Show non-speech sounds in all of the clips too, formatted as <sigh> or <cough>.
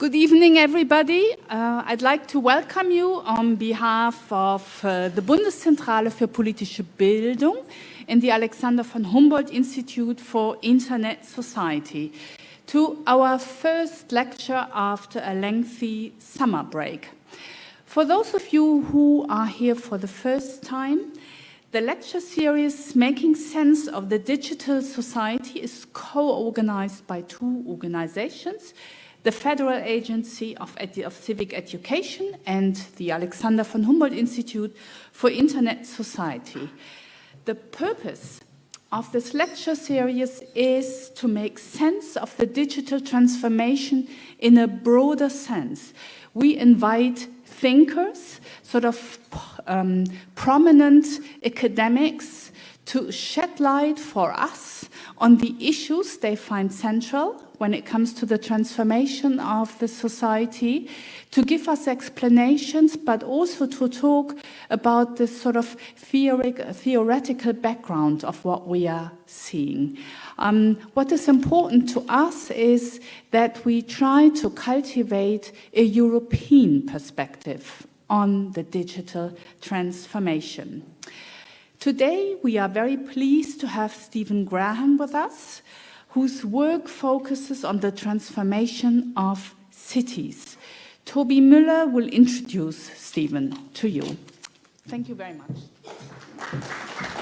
Good evening, everybody. Uh, I'd like to welcome you on behalf of uh, the Bundeszentrale für politische Bildung and the Alexander von Humboldt Institute for Internet Society to our first lecture after a lengthy summer break. For those of you who are here for the first time, the lecture series Making Sense of the Digital Society is co-organized by two organizations, the Federal Agency of, of, Civic Education and the Alexander von Humboldt Institute for Internet Society. The purpose of this lecture series is to make sense of the digital transformation in a broader sense. We invite thinkers, sort of um, prominent academics, to shed light for us on the issues they find central when it comes to the transformation of the society, to give us explanations, but also to talk about the sort of theoretical background of what we are seeing. Um, what is important to us is that we try to cultivate a European perspective on the digital transformation. Today, we are very pleased to have Stephen Graham with us, whose work focuses on the transformation of cities. Tobi Müller will introduce Stephen to you. Thank you very much.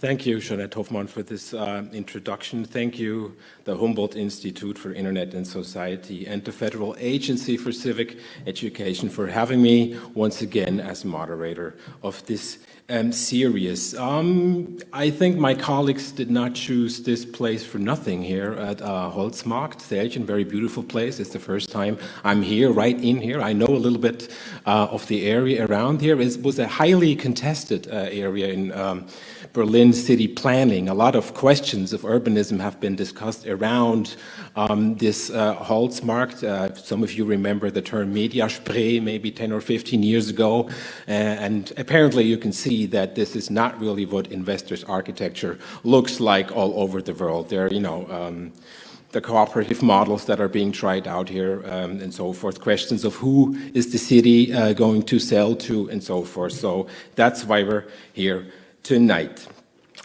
Thank you, Jeanette Hofmann, for this uh, introduction. Thank you, the Humboldt Institute for Internet and Society, and the Federal Agency for Civic Education for having me once again as moderator of this um, series. Um, I think my colleagues did not choose this place for nothing here at uh, Holzmarkt, Säälchen, very beautiful place. It's the first time I'm here, right in here. I know a little bit uh, of the area around here. It was a highly contested uh, area in um, Berlin city planning. A lot of questions of urbanism have been discussed around um, this uh, Holzmarkt. Uh, some of you remember the term Mediaspree maybe 10 or 15 years ago. Uh, and apparently you can see that this is not really what investors' architecture looks like all over the world. There, you know, um, the cooperative models that are being tried out here um, and so forth, questions of who is the city uh, going to sell to and so forth. So that's why we're here tonight.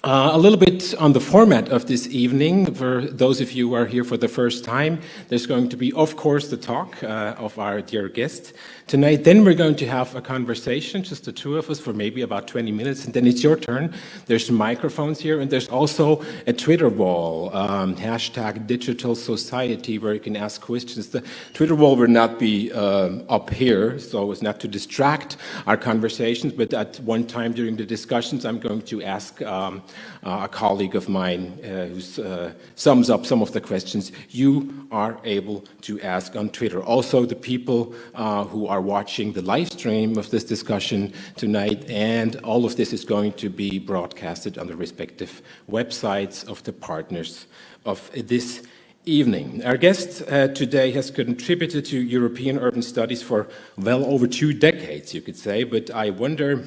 Uh, a little bit on the format of this evening, for those of you who are here for the first time, there's going to be, of course, the talk uh, of our dear guest, tonight. Then we're going to have a conversation, just the two of us, for maybe about 20 minutes, and then it's your turn. There's microphones here, and there's also a Twitter wall, um, hashtag digital society, where you can ask questions. The Twitter wall will not be um, up here, so it's not to distract our conversations, but at one time during the discussions, I'm going to ask um, a colleague of mine uh, who uh, sums up some of the questions you are able to ask on Twitter. Also, the people uh, who are watching the live stream of this discussion tonight, and all of this is going to be broadcasted on the respective websites of the partners of this evening. Our guest uh, today has contributed to European urban studies for well over two decades, you could say, but I wonder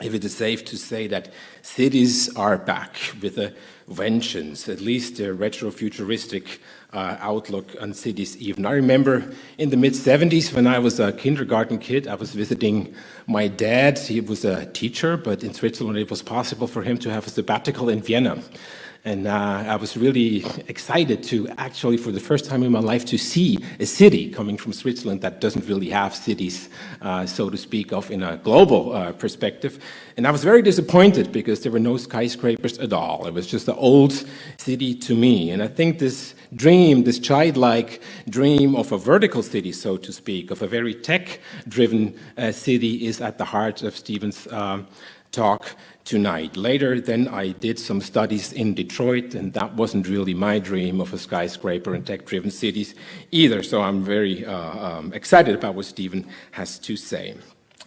if it is safe to say that cities are back with a vengeance, at least a retrofuturistic uh, outlook on cities even. I remember in the mid-70s when I was a kindergarten kid, I was visiting my dad. He was a teacher, but in Switzerland it was possible for him to have a sabbatical in Vienna. And uh, I was really excited to actually, for the first time in my life, to see a city coming from Switzerland that doesn't really have cities, uh, so to speak, of in a global uh, perspective. And I was very disappointed because there were no skyscrapers at all. It was just an old city to me. And I think this dream, this childlike dream of a vertical city, so to speak, of a very tech-driven uh, city is at the heart of Stephen's um, talk tonight. Later, then I did some studies in Detroit, and that wasn't really my dream of a skyscraper and tech-driven cities either, so I'm very uh, um, excited about what Stephen has to say.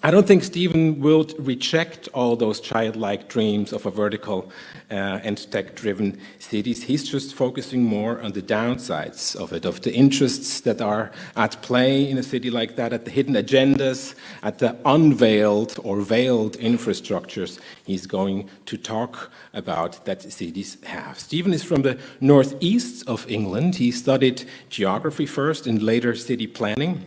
I don't think Stephen will reject all those childlike dreams of a vertical Uh, and tech-driven cities. He's just focusing more on the downsides of it, of the interests that are at play in a city like that, at the hidden agendas, at the unveiled or veiled infrastructures he's going to talk about that cities have. Stephen is from the northeast of England. He studied geography first and later city planning.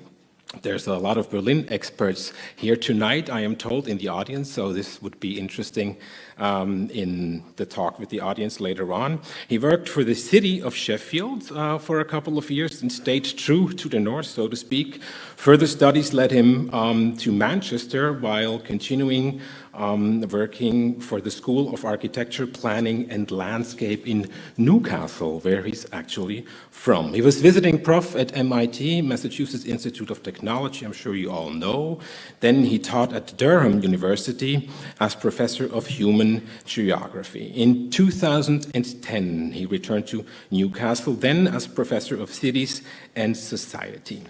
There's a lot of Berlin experts here tonight, I am told, in the audience, so this would be interesting um, in the talk with the audience later on. He worked for the city of Sheffield uh, for a couple of years and stayed true to the north, so to speak. Further studies led him um, to Manchester while continuing um, working for the School of Architecture, Planning and Landscape in Newcastle, where he's actually from. He was visiting prof at MIT, Massachusetts Institute of Technology, I'm sure you all know. Then he taught at Durham University as professor of human geography. In 2010, he returned to Newcastle, then as professor of cities and society.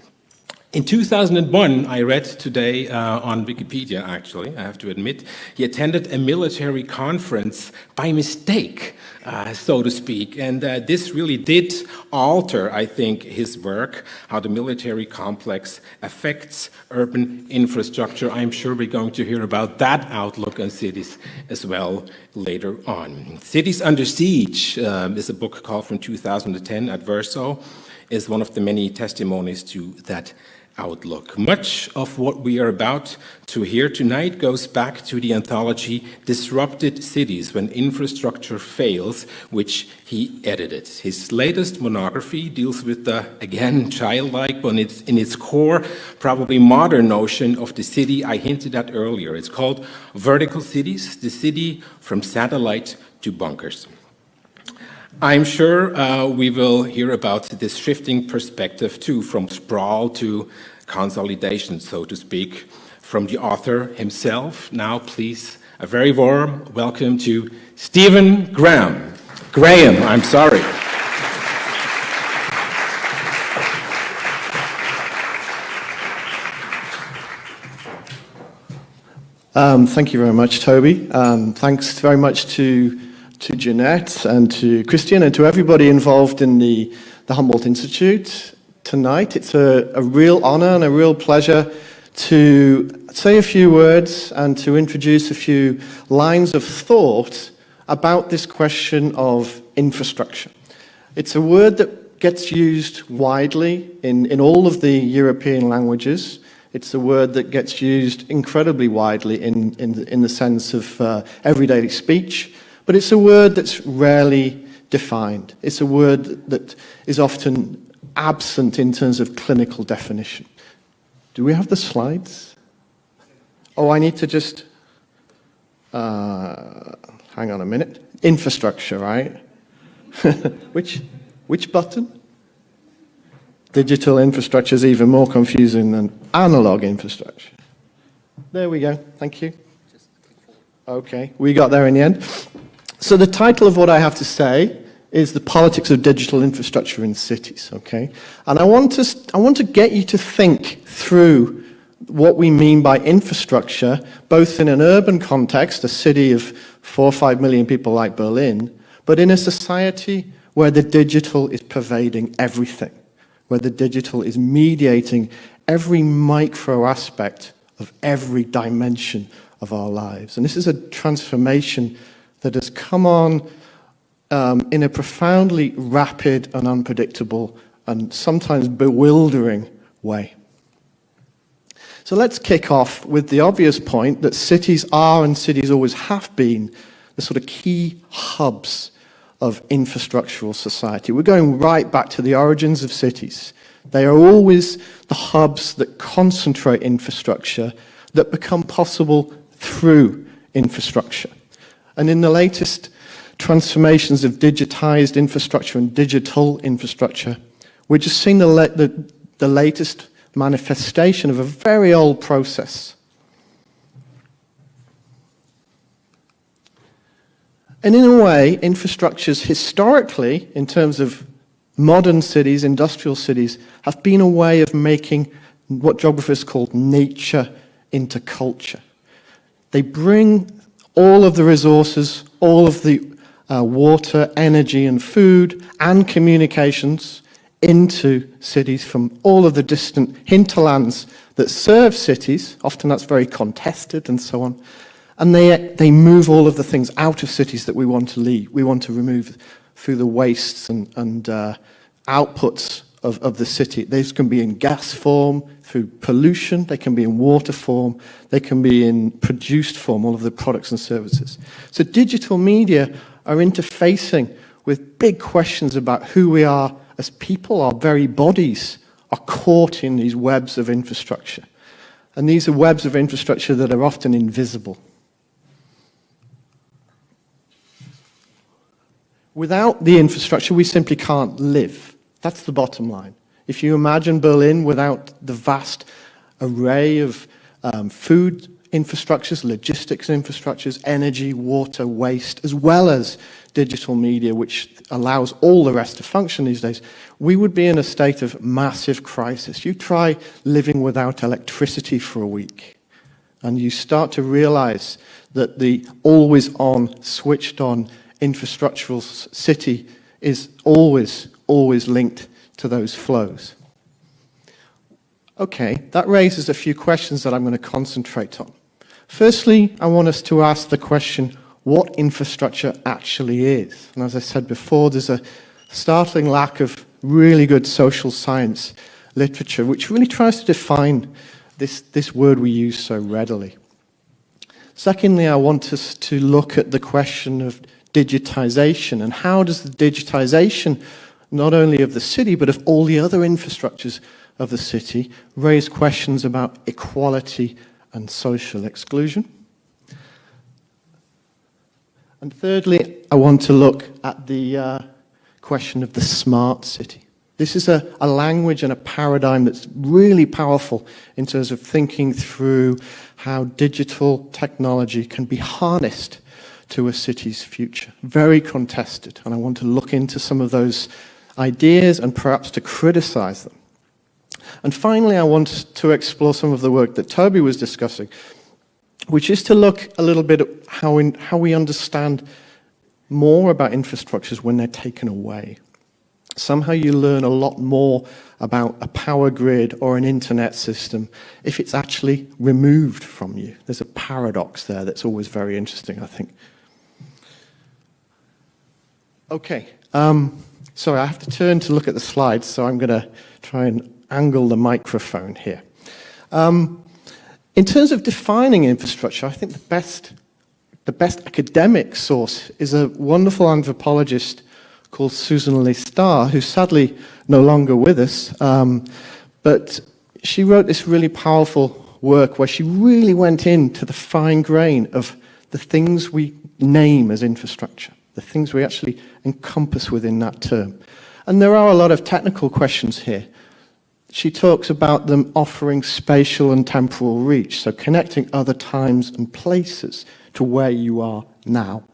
In 2001, I read today uh, on Wikipedia, actually, I have to admit, he attended a military conference by mistake, uh, so to speak. And uh, this really did alter, I think, his work, how the military complex affects urban infrastructure. I'm sure we're going to hear about that outlook on cities as well later on. Cities Under Siege um, is a book called from 2010 at Verso, is one of the many testimonies to that outlook. Much of what we are about to hear tonight goes back to the anthology Disrupted Cities When Infrastructure Fails, which he edited. His latest monography deals with the, again, childlike, but it's in its core, probably modern notion of the city I hinted at earlier. It's called Vertical Cities, the city from satellite to bunkers. I'm sure uh, we will hear about this shifting perspective too, from sprawl to consolidation, so to speak, from the author himself. Now, please, a very warm welcome to Stephen Graham. Graham, I'm sorry. Um, thank you very much, Tobi. Um, thanks very much to to Jeanette and to Christian and to everybody involved in the, the Humboldt Institute tonight. It's a, a real honor and a real pleasure to say a few words and to introduce a few lines of thought about this question of infrastructure. It's a word that gets used widely in, in all of the European languages. It's a word that gets used incredibly widely in, in, the, in the sense of uh, everyday speech. But it's a word that's rarely defined. It's a word that is often absent in terms of clinical definition. Do we have the slides? Oh, I need to just, uh, hang on a minute. Infrastructure, right? <laughs> which, which button? Digital infrastructure is even more confusing than analog infrastructure. There we go. Thank you. Okay, we got there in the end. So the title of what I have to say is the politics of digital infrastructure in cities, okay? And I want to, I want to get you to think through what we mean by infrastructure, both in an urban context, a city of four or five million people like Berlin, but in a society where the digital is pervading everything, where the digital is mediating every micro aspect of every dimension of our lives. And this is a transformation that has come on um, in a profoundly rapid and unpredictable and sometimes bewildering way. So let's kick off with the obvious point that cities are and cities always have been the sort of key hubs of infrastructural society. We're going right back to the origins of cities. They are always the hubs that concentrate infrastructure that become possible through infrastructure. And in the latest transformations of digitized infrastructure and digital infrastructure, we're just seeing the, the, the latest manifestation of a very old process. And in a way, infrastructures historically, in terms of modern cities, industrial cities, have been a way of making what geographers call nature into culture. They bring all of the resources, all of the uh, water, energy and food and communications into cities from all of the distant hinterlands that serve cities. Often that's very contested and so on. And they, they move all of the things out of cities that we want to leave. We want to remove through the wastes and, and uh, outputs of, of the city. These can be in gas form, through pollution, they can be in water form, they can be in produced form, all of the products and services. So digital media are interfacing with big questions about who we are as people, our very bodies are caught in these webs of infrastructure. And these are webs of infrastructure that are often invisible. Without the infrastructure, we simply can't live. That's the bottom line. If you imagine Berlin without the vast array of um, food infrastructures, logistics infrastructures, energy, water, waste, as well as digital media, which allows all the rest to function these days, we would be in a state of massive crisis. You try living without electricity for a week, and you start to realize that the always on, switched on infrastructural city is always, always linked to those flows. Okay, that raises a few questions that I'm going to concentrate on. Firstly, I want us to ask the question, what infrastructure actually is? And as I said before, there's a startling lack of really good social science literature, which really tries to define this, this word we use so readily. Secondly, I want us to look at the question of digitization and how does the digitization not only of the city, but of all the other infrastructures of the city, raise questions about equality and social exclusion. And thirdly, I want to look at the uh, question of the smart city. This is a, a, language and a paradigm that's really powerful in terms of thinking through how digital technology can be harnessed to a city's future. Very contested, and I want to look into some of those ideas and perhaps to criticize them. And finally, I want to explore some of the work that Tobi was discussing, which is to look a little bit at how, in, how we understand more about infrastructures when they're taken away. Somehow you learn a lot more about a power grid or an internet system if it's actually removed from you. There's a paradox there that's always very interesting, I think. Okay. Um, sorry, I have to turn to look at the slides, so I'm going to try and angle the microphone here. Um, in terms of defining infrastructure, I think the best, the best academic source is a wonderful anthropologist called Susan Leigh Star, who's sadly no longer with us. Um, but she wrote this really powerful work where she really went into the fine grain of the things we name as infrastructure, the things we actually encompass within that term. And there are a lot of technical questions here. She talks about them offering spatial and temporal reach, so connecting other times and places to where you are now.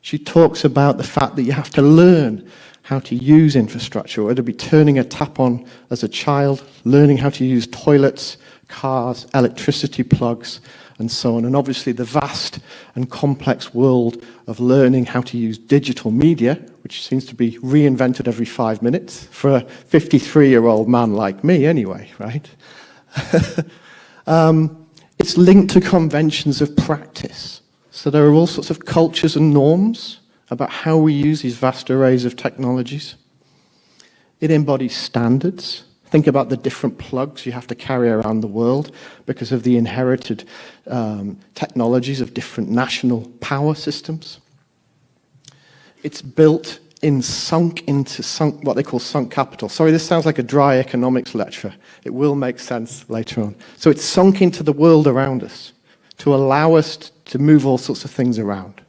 She talks about the fact that you have to learn how to use infrastructure, whether it be turning a tap on as a child, learning how to use toilets, cars, electricity plugs, and so on. And obviously the vast and complex world of learning how to use digital media, which seems to be reinvented every five minutes for a 53-year-old man like me anyway, right? <laughs> um, it's linked to conventions of practice. So there are all sorts of cultures and norms about how we use these vast arrays of technologies. It embodies standards, Think about the different plugs you have to carry around the world because of the inherited um, technologies of different national power systems. It's built in sunk into sunk, what they call sunk capital. Sorry, this sounds like a dry economics lecture. It will make sense later on. So it's sunk into the world around us to allow us to move all sorts of things around.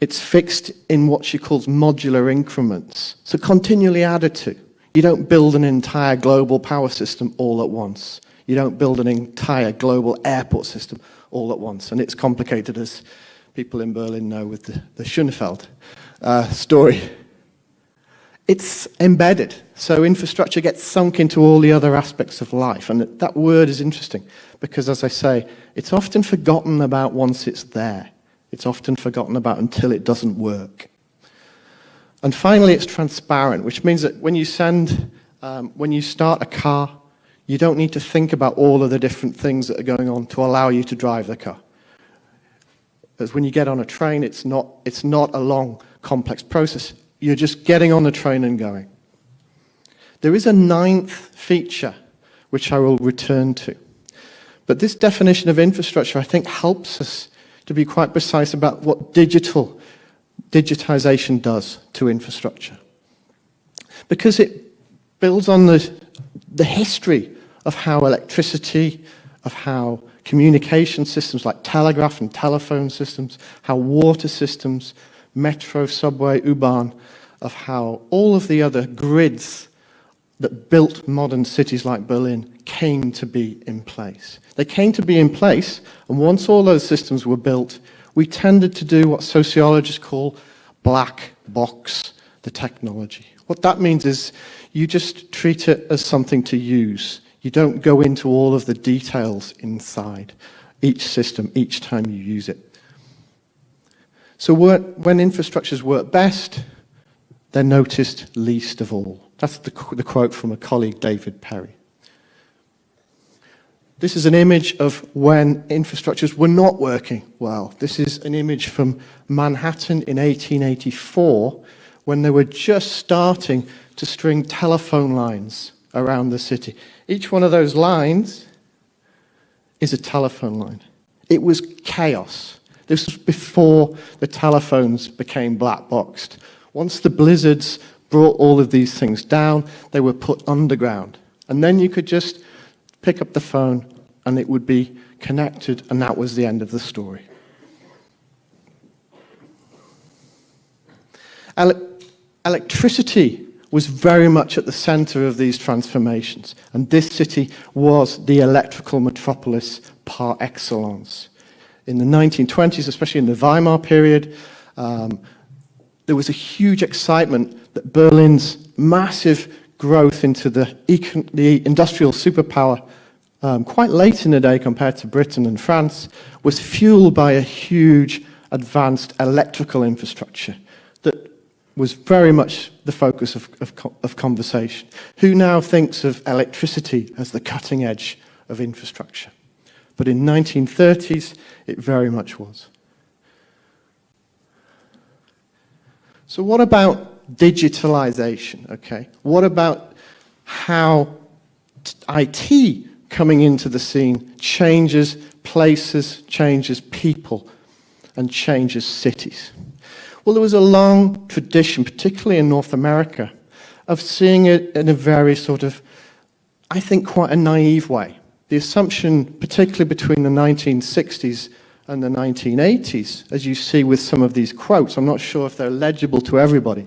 It's fixed in what she calls modular increments, so continually added to. You don't build an entire global power system all at once. You don't build an entire global airport system all at once. And it's complicated, as people in Berlin know, with the, the Schönefeld uh, story. it's embedded. So infrastructure gets sunk into all the other aspects of life. And that word is interesting because, as I say, it's often forgotten about once it's there. It's often forgotten about until it doesn't work. And finally, it's transparent, which means that when you send, um, when you start a car, you don't need to think about all of the different things that are going on to allow you to drive the car. Because when you get on a train, it's not, it's not a long, complex process. You're just getting on the train and going. There is a ninth feature, which I will return to. But this definition of infrastructure, I think, helps us to be quite precise about what digital digitization does to infrastructure. Because it builds on the, the history of how electricity, of how communication systems like telegraph and telephone systems, how water systems, metro, subway, U-Bahn, of how all of the other grids that built modern cities like Berlin came to be in place. They came to be in place, and once all those systems were built, we tended to do what sociologists call black box the technology. What that means is you just treat it as something to use. You don't go into all of the details inside each system each time you use it. So when infrastructures work best, they're noticed least of all. That's the, the quote from a colleague, David Perry. This is an image of when infrastructures were not working well. This is an image from Manhattan in 1884 when they were just starting to string telephone lines around the city. Each one of those lines is a telephone line. It was chaos. This was before the telephones became black boxed. Once the blizzards brought all of these things down, they were put underground. And then you could just pick up the phone and it would be connected, and that was the end of the story. Ele electricity was very much at the center of these transformations, and this city was the electrical metropolis par excellence. In the 1920s, especially in the Weimar period, um, there was a huge excitement that Berlin's massive growth into the, the industrial superpower um, quite late in the day compared to Britain and France, was fueled by a huge advanced electrical infrastructure that was very much the focus of, of, of, conversation. Who now thinks of electricity as the cutting edge of infrastructure? But in 1930s, it very much was. So what about digitalization, okay? What about how IT coming into the scene changes places, changes people, and changes cities. Well, there was a long tradition, particularly in North America, of seeing it in a very sort of, I think, quite a naive way. The assumption, particularly between the 1960s and the 1980s, as you see with some of these quotes, I'm not sure if they're legible to everybody,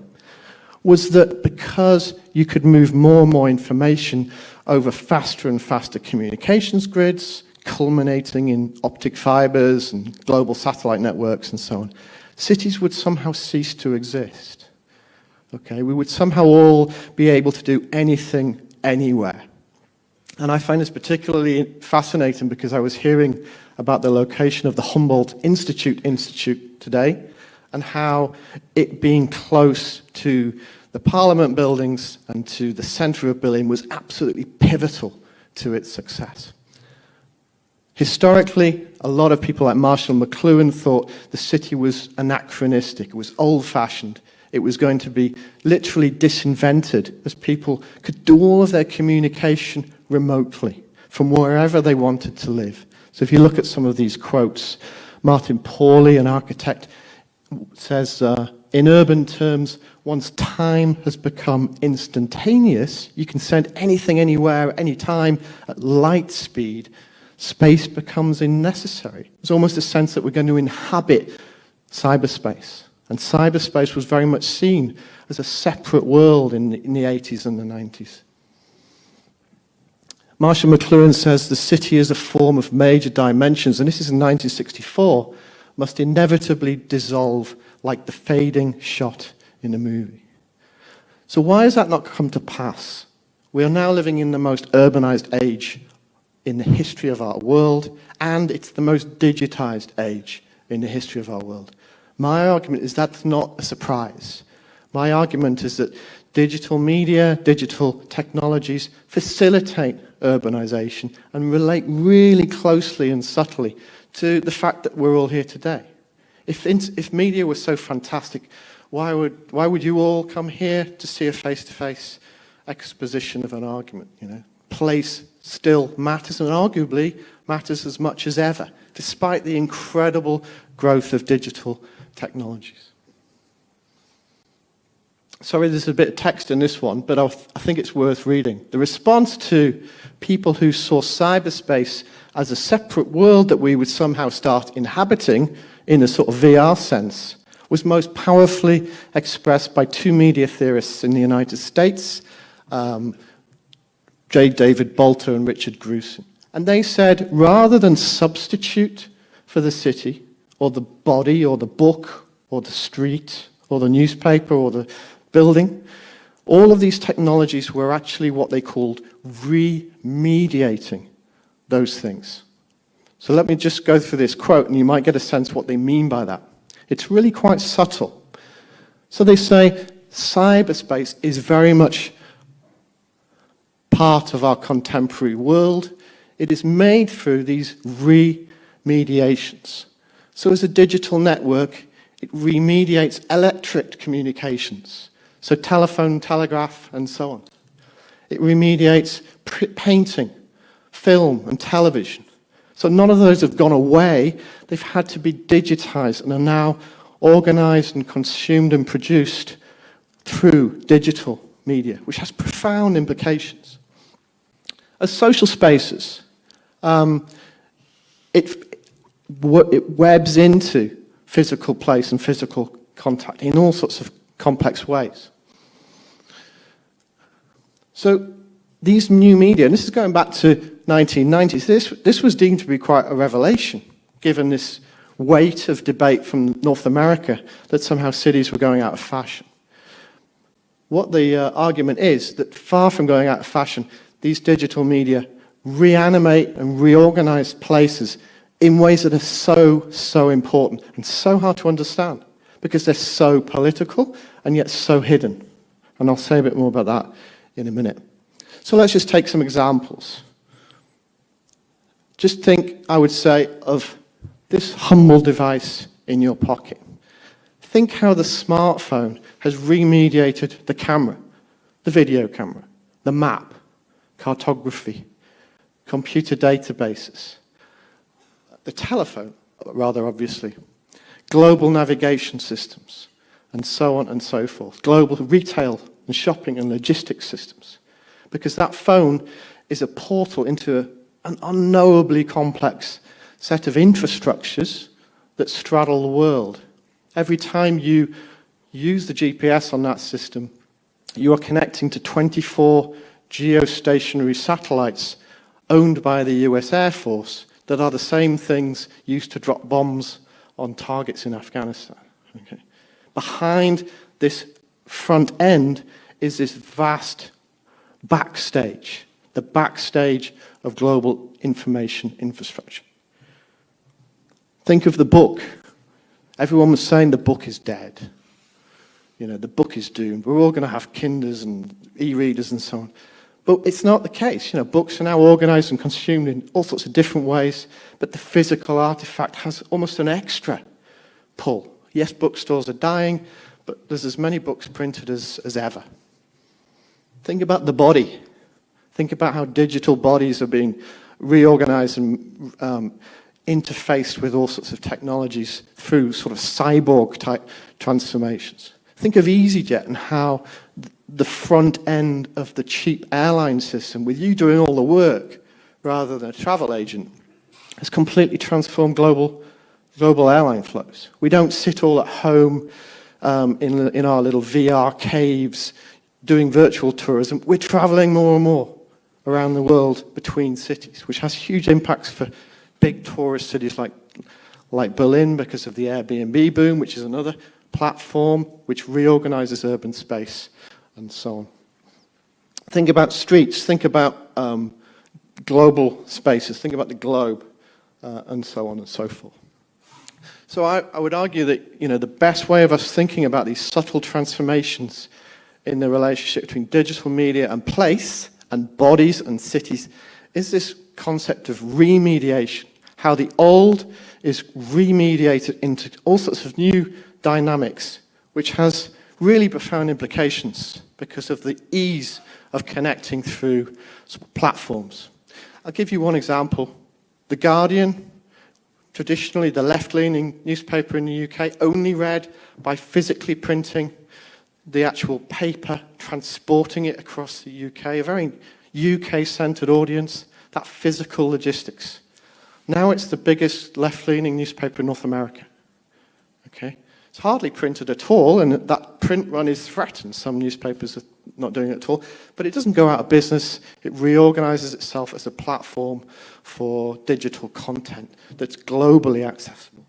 was that because you could move more and more information over faster and faster communications grids, culminating in optic fibers and global satellite networks and so on, cities would somehow cease to exist. Okay, we would somehow all be able to do anything anywhere. And I find this particularly fascinating because I was hearing about the location of the Humboldt Institute Institute today and how it being close to the Parliament buildings and to the centre of Berlin was absolutely pivotal to its success. Historically, a lot of people like Marshall McLuhan thought the city was anachronistic, it was old-fashioned, it was going to be literally disinvented as people could do all of their communication remotely from wherever they wanted to live. So if you look at some of these quotes, Martin Pawley, an architect, says, uh, in urban terms, once time has become instantaneous, you can send anything anywhere, anytime, at light speed, space becomes unnecessary. There's almost a sense that we're going to inhabit cyberspace. And cyberspace was very much seen as a separate world in the, in the 80s and the 90s. Marshall McLuhan says the city is a form of major dimensions, and this is in 1964, must inevitably dissolve like the fading shot in a movie. So why has that not come to pass? We are now living in the most urbanized age in the history of our world, and it's the most digitized age in the history of our world. My argument is that's not a surprise. My argument is that digital media, digital technologies facilitate urbanization and relate really closely and subtly to the fact that we're all here today. If, if media was so fantastic, why would, why would you all come here to see a face-to-face -face exposition of an argument? You know, place still matters and arguably matters as much as ever, despite the incredible growth of digital technologies. Sorry, there's a bit of text in this one, but I, I think it's worth reading. The response to people who saw cyberspace as a separate world that we would somehow start inhabiting in a sort of VR sense was most powerfully expressed by two media theorists in the United States, um, J. David Bolter and Richard Grusin. And they said, rather than substitute for the city, or the body, or the book, or the street, or the newspaper, or the building, all of these technologies were actually what they called remediating those things. So let me just go through this quote, and you might get a sense what they mean by that. It's really quite subtle. So they say cyberspace is very much part of our contemporary world. It is made through these remediations. So as a digital network, it remediates electric communications, so telephone, telegraph, and so on. It remediates painting, film, and television. So none of those have gone away. They've had to be digitized and are now organized and consumed and produced through digital media, which has profound implications. As social spaces, um, it, it webs into physical place and physical contact in all sorts of complex ways. So these new media, and this is going back to 1990s, this, this was deemed to be quite a revelation, given this weight of debate from North America that somehow cities were going out of fashion. What the uh, argument is that far from going out of fashion, these digital media reanimate and reorganize places in ways that are so, so important and so hard to understand because they're so political and yet so hidden. And I'll say a bit more about that in a minute. So let's just take some examples. Just think, I would say, of this humble device in your pocket. Think how the smartphone has remediated the camera, the video camera, the map, cartography, computer databases, the telephone, rather obviously, global navigation systems, and so on and so forth, global retail and shopping and logistics systems. Because that phone is a portal into a, an unknowably complex set of infrastructures that straddle the world. Every time you use the GPS on that system, you are connecting to 24 geostationary satellites owned by the US Air Force that are the same things used to drop bombs on targets in Afghanistan. Okay. Behind this front end is this vast backstage, the backstage of global information infrastructure. Think of the book. Everyone was saying the book is dead. You know, the book is doomed. We're all going to have Kindles and e-readers and so on. But it's not the case. You know, books are now organized and consumed in all sorts of different ways, but the physical artifact has almost an extra pull. Yes, bookstores are dying, but there's as many books printed as, as ever. Think about the body. Think about how digital bodies are being reorganized and um, interfaced with all sorts of technologies through sort of cyborg type transformations. Think of EasyJet and how the front end of the cheap airline system, with you doing all the work rather than a travel agent, has completely transformed global, global airline flows. We don't sit all at home um, in, in our little VR caves doing virtual tourism. We're traveling more and more around the world between cities, which has huge impacts for big tourist cities like, like Berlin because of the Airbnb boom, which is another platform which reorganizes urban space and so on. Think about streets, think about um, global spaces, think about the globe, uh, and so on and so forth. So I, I, would argue that you know, the best way of us thinking about these subtle transformations in the relationship between digital media and place and bodies and cities is this concept of remediation, how the old is remediated into all sorts of new dynamics, which has really profound implications because of the ease of connecting through platforms. I'll give you one example. The Guardian, traditionally the left-leaning newspaper in the UK, only read by physically printing the actual paper, transporting it across the UK, a very UK-centred audience, that physical logistics. Now it's the biggest left-leaning newspaper in North America. Okay? It's hardly printed at all, and that print run is threatened. Some newspapers are not doing it at all. But it doesn't go out of business. It reorganizes itself as a platform for digital content that's globally accessible.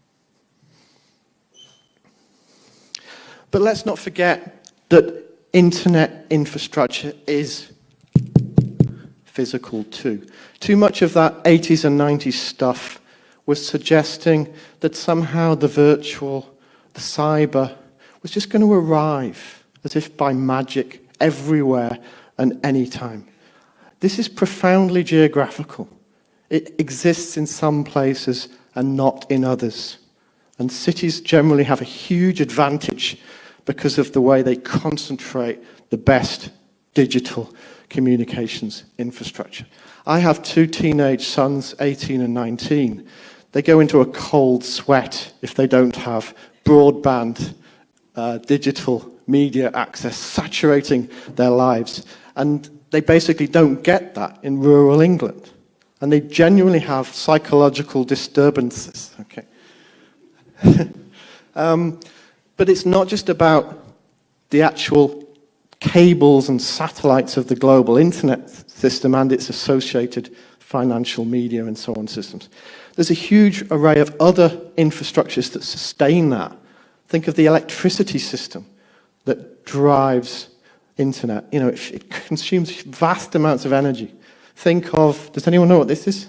But let's not forget that internet infrastructure is physical too. Too much of that 80s and 90s stuff was suggesting that somehow the virtual the cyber was just going to arrive as if by magic everywhere and anytime. This is profoundly geographical. It exists in some places and not in others. And cities generally have a huge advantage because of the way they concentrate the best digital communications infrastructure. I have two teenage sons, 18 and 19. They go into a cold sweat if they don't have broadband, uh, digital media access saturating their lives. And they basically don't get that in rural England. And they genuinely have psychological disturbances. Okay. <laughs> um, but it's not just about the actual cables and satellites of the global internet system and its associated financial media and so on systems. There's a huge array of other infrastructures that sustain that. Think of the electricity system that drives internet. You know, it, it consumes vast amounts of energy. Think of, does anyone know what this is?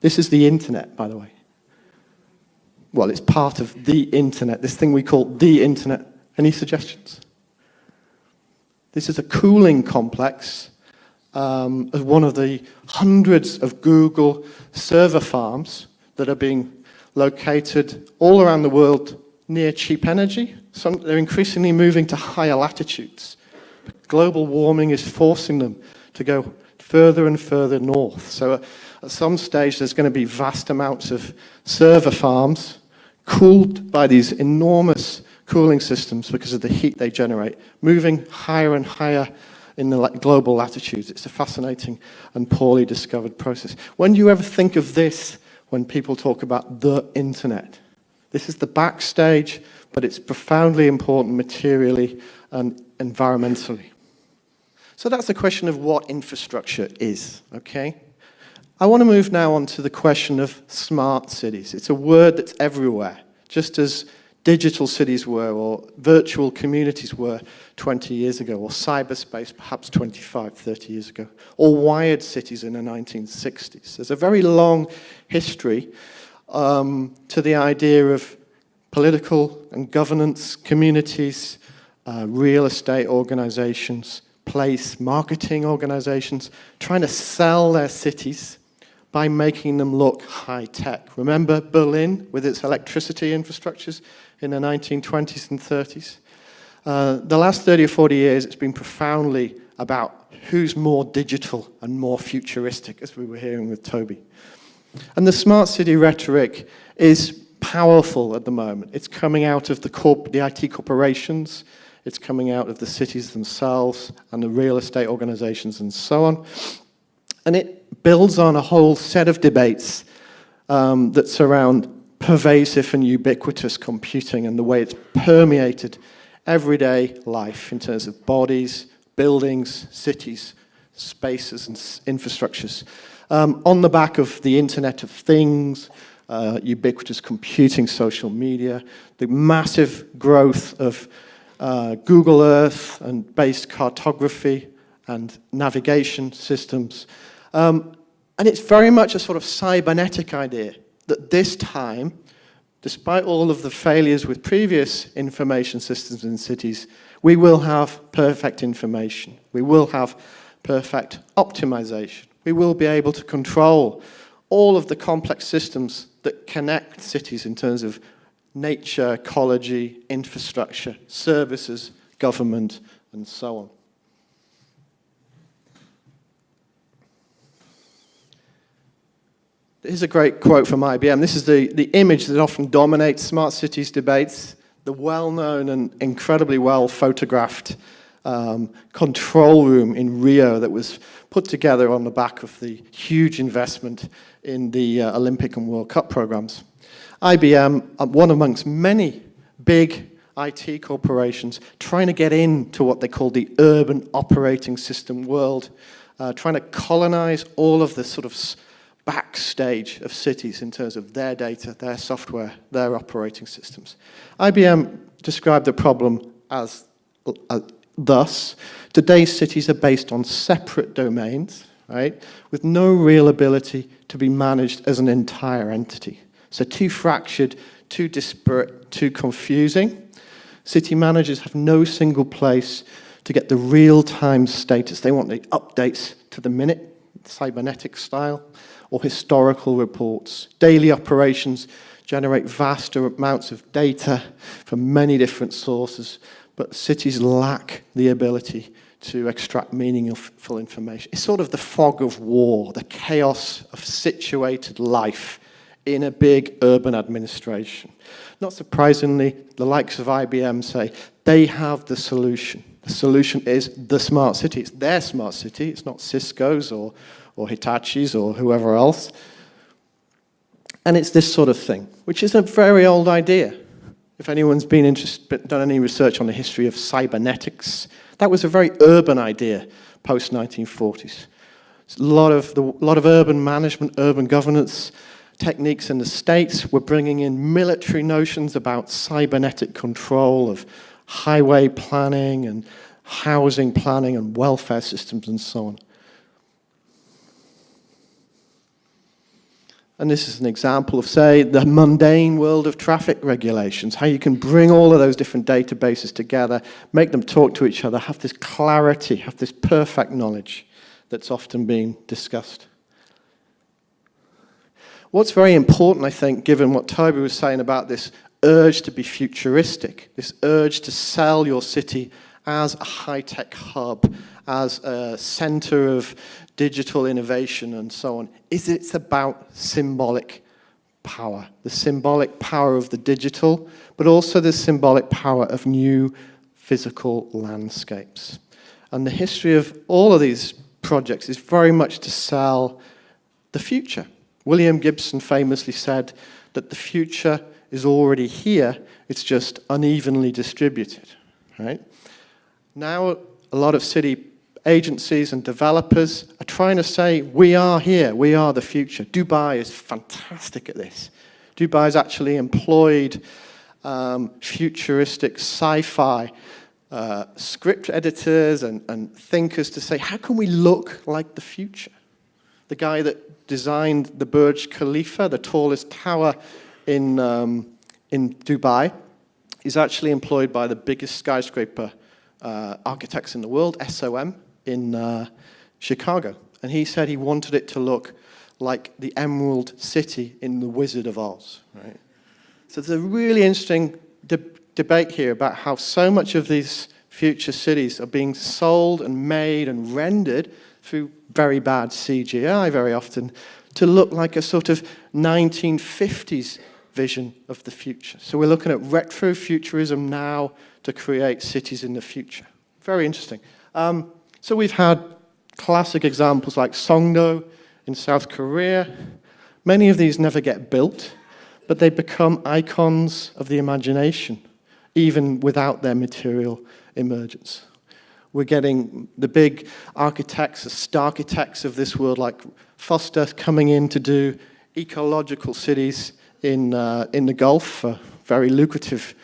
This is the internet, by the way. Well, it's part of the internet, this thing we call the internet. Any suggestions? This is a cooling complex um, as one of the hundreds of Google server farms that are being located all around the world near cheap energy. Some, they're increasingly moving to higher latitudes. Global warming is forcing them to go further and further north. So at some stage, there's going to be vast amounts of server farms cooled by these enormous cooling systems because of the heat they generate, moving higher and higher in the global latitudes. It's a fascinating and poorly discovered process. When do you ever think of this when people talk about the internet? This is the backstage, but it's profoundly important materially and environmentally. So that's the question of what infrastructure is, okay? I want to move now on to the question of smart cities. It's a word that's everywhere, just as digital cities were or virtual communities were 20 years ago, or cyberspace perhaps 25, 30 years ago, or wired cities in the 1960s. There's a very long history um, to the idea of political and governance communities, uh, real estate organizations, place marketing organizations, trying to sell their cities by making them look high tech. Remember Berlin with its electricity infrastructures in the 1920s and 30s? Uh, the last 30 or 40 years, it's been profoundly about who's more digital and more futuristic, as we were hearing with Tobi. And the smart city rhetoric is powerful at the moment. It's coming out of the, corp the IT corporations, it's coming out of the cities themselves and the real estate organizations and so on. And it builds on a whole set of debates um, that surround pervasive and ubiquitous computing and the way it's permeated everyday life in terms of bodies, buildings, cities, spaces and infrastructures. Um, on the back of the Internet of Things, uh, ubiquitous computing, social media, the massive growth of uh, Google Earth and based cartography and navigation systems. Um, and it's very much a sort of cybernetic idea that this time, despite all of the failures with previous information systems in cities, we will have perfect information. We will have perfect optimization. We will be able to control all of the complex systems that connect cities in terms of nature, ecology, infrastructure, services, government, and so on. Here's a great quote from IBM. This is the, the image that often dominates smart cities debates, the well-known and incredibly well photographed um, control room in Rio that was put together on the back of the huge investment in the uh, Olympic and World Cup programs. IBM, uh, one amongst many big IT corporations, trying to get into what they call the urban operating system world, uh, trying to colonize all of the sort of backstage of cities in terms of their data, their software, their operating systems. IBM described the problem as uh, thus, today's cities are based on separate domains, right, with no real ability to be managed as an entire entity. So too fractured, too disparate, too confusing. City managers have no single place to get the real-time status. They want the updates to the minute, cybernetic style or historical reports. Daily operations generate vast amounts of data from many different sources, but cities lack the ability to extract meaningful information. It's sort of the fog of war, the chaos of situated life in a big urban administration. Not surprisingly, the likes of IBM say they have the solution. The solution is the smart city. It's their smart city. It's not Cisco's or or Hitachi's or whoever else. And it's this sort of thing, which is a very old idea. If anyone's been interested, done any research on the history of cybernetics, that was a very urban idea post-1940s. A lot of, the, lot of urban management, urban governance techniques in the States were bringing in military notions about cybernetic control of highway planning and housing planning and welfare systems and so on. And this is an example of, say, the mundane world of traffic regulations, how you can bring all of those different databases together, make them talk to each other, have this clarity, have this perfect knowledge that's often being discussed. What's very important, I think, given what Tobi was saying about this urge to be futuristic, this urge to sell your city as a high-tech hub, as a center of digital innovation and so on, is it's about symbolic power, the symbolic power of the digital, but also the symbolic power of new physical landscapes. And the history of all of these projects is very much to sell the future. William Gibson famously said that the future is already here, it's just unevenly distributed, right? Now, a lot of city agencies and developers are trying to say, we are here, we are the future. Dubai is fantastic at this. Dubai has actually employed um, futuristic sci-fi uh, script editors and, and thinkers to say, how can we look like the future? The guy that designed the Burj Khalifa, the tallest tower in, um, in Dubai, is actually employed by the biggest skyscraper uh, architects in the world, SOM, in uh, Chicago. And he said he wanted it to look like the Emerald City in The Wizard of Oz. Right? So there's a really interesting de debate here about how so much of these future cities are being sold and made and rendered through very bad CGI very often to look like a sort of 1950s vision of the future. So we're looking at retrofuturism now to create cities in the future. Very interesting. Um, so we've had classic examples like Songdo in South Korea. Many of these never get built, but they become icons of the imagination, even without their material emergence. We're getting the big architects, the star architects of this world, like Foster, coming in to do ecological cities in, uh, in the Gulf for very lucrative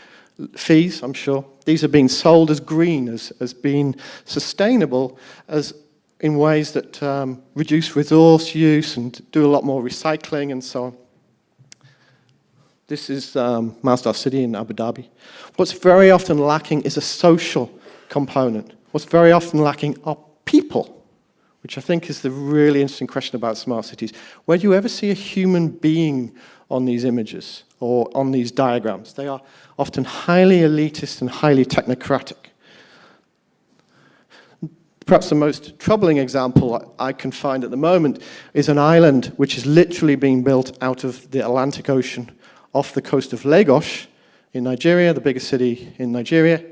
fees, I'm sure. These are being sold as green, as, as being sustainable, as in ways that um, reduce resource use and do a lot more recycling and so on. This is um, Masdar City in Abu Dhabi. What's very often lacking is a social component. What's very often lacking are people, which I think is the really interesting question about smart cities. Where do you ever see a human being on these images or on these diagrams? They are often highly elitist and highly technocratic. Perhaps the most troubling example I can find at the moment is an island which is literally being built out of the Atlantic Ocean off the coast of Lagos in Nigeria, the biggest city in Nigeria,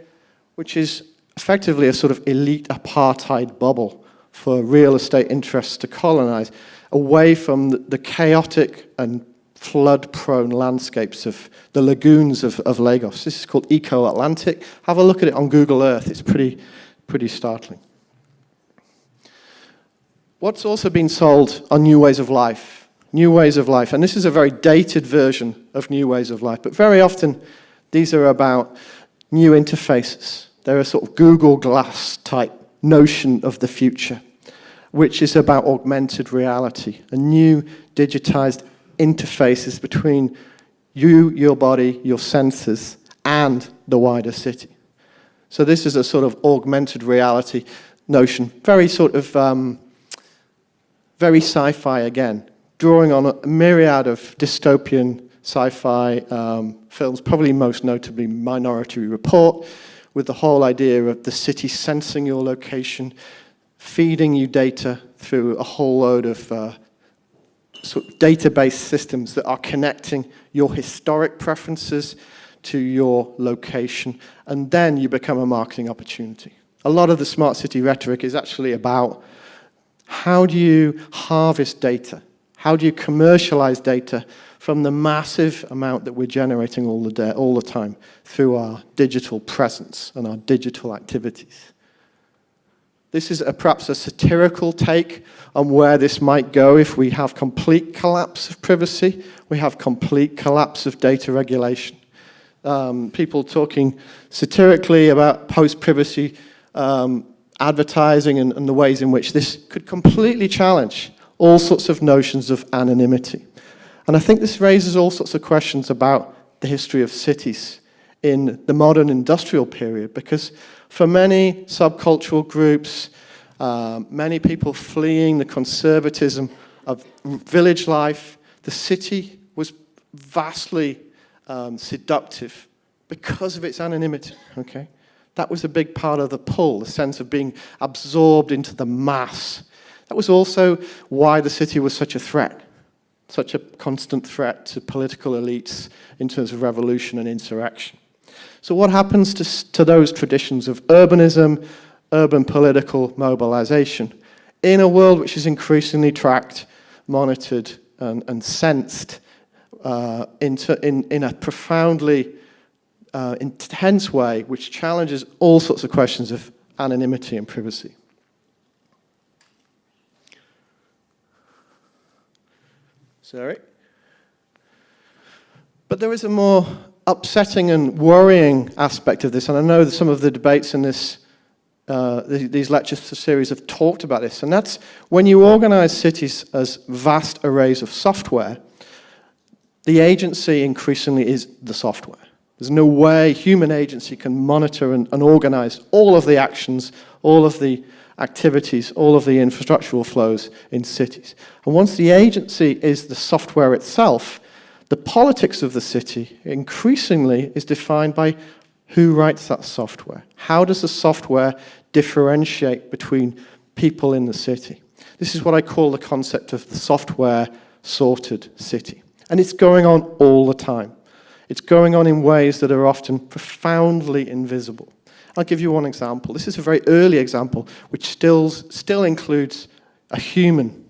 which is effectively a sort of elite apartheid bubble for real estate interests to colonize, away from the chaotic and flood-prone landscapes of the lagoons of, of Lagos. This is called Eko Atlantic. Have a look at it on Google Earth. It's pretty, pretty startling. What's also been sold are new ways of life. New ways of life. And this is a very dated version of new ways of life. But very often, these are about new interfaces. They're a sort of Google Glass type notion of the future, which is about augmented reality, a new digitized interfaces between you, your body, your senses, and the wider city. So this is a sort of augmented reality notion, very sort of um, very sci-fi again, drawing on a myriad of dystopian sci-fi um, films, probably most notably Minority Report, with the whole idea of the city sensing your location, feeding you data through a whole load of uh, sort of database systems that are connecting your historic preferences to your location, and then you become a marketing opportunity. A lot of the smart city rhetoric is actually about how do you harvest data? How do you commercialize data from the massive amount that we're generating all the, all the time through our digital presence and our digital activities? This is a, perhaps a satirical take on where this might go if we have complete collapse of privacy, we have complete collapse of data regulation. Um, people talking satirically about post-privacy um, advertising and, and the ways in which this could completely challenge all sorts of notions of anonymity. And I think this raises all sorts of questions about the history of cities in the modern industrial period, because for many subcultural groups, uh, many people fleeing the conservatism of village life, the city was vastly um, seductive because of its anonymity, okay? That was a big part of the pull, the sense of being absorbed into the mass. That was also why the city was such a threat, such a constant threat to political elites in terms of revolution and insurrection. So what happens to, to those traditions of urbanism, urban political mobilization, in a world which is increasingly tracked, monitored, and, and sensed uh, into, in, in a profoundly uh, intense way which challenges all sorts of questions of anonymity and privacy. Sorry. But there is a more upsetting and worrying aspect of this, and I know that some of the debates in this, uh, these lecture series have talked about this, and that's when you organize cities as vast arrays of software, the agency increasingly is the software. There's no way human agency can monitor and, and organize all of the actions, all of the activities, all of the infrastructural flows in cities. And once the agency is the software itself, the politics of the city increasingly is defined by who writes that software. How does the software differentiate between people in the city? This is what I call the concept of the software sorted city. And it's going on all the time. It's going on in ways that are often profoundly invisible. I'll give you one example. This is a very early example, which still, still includes a human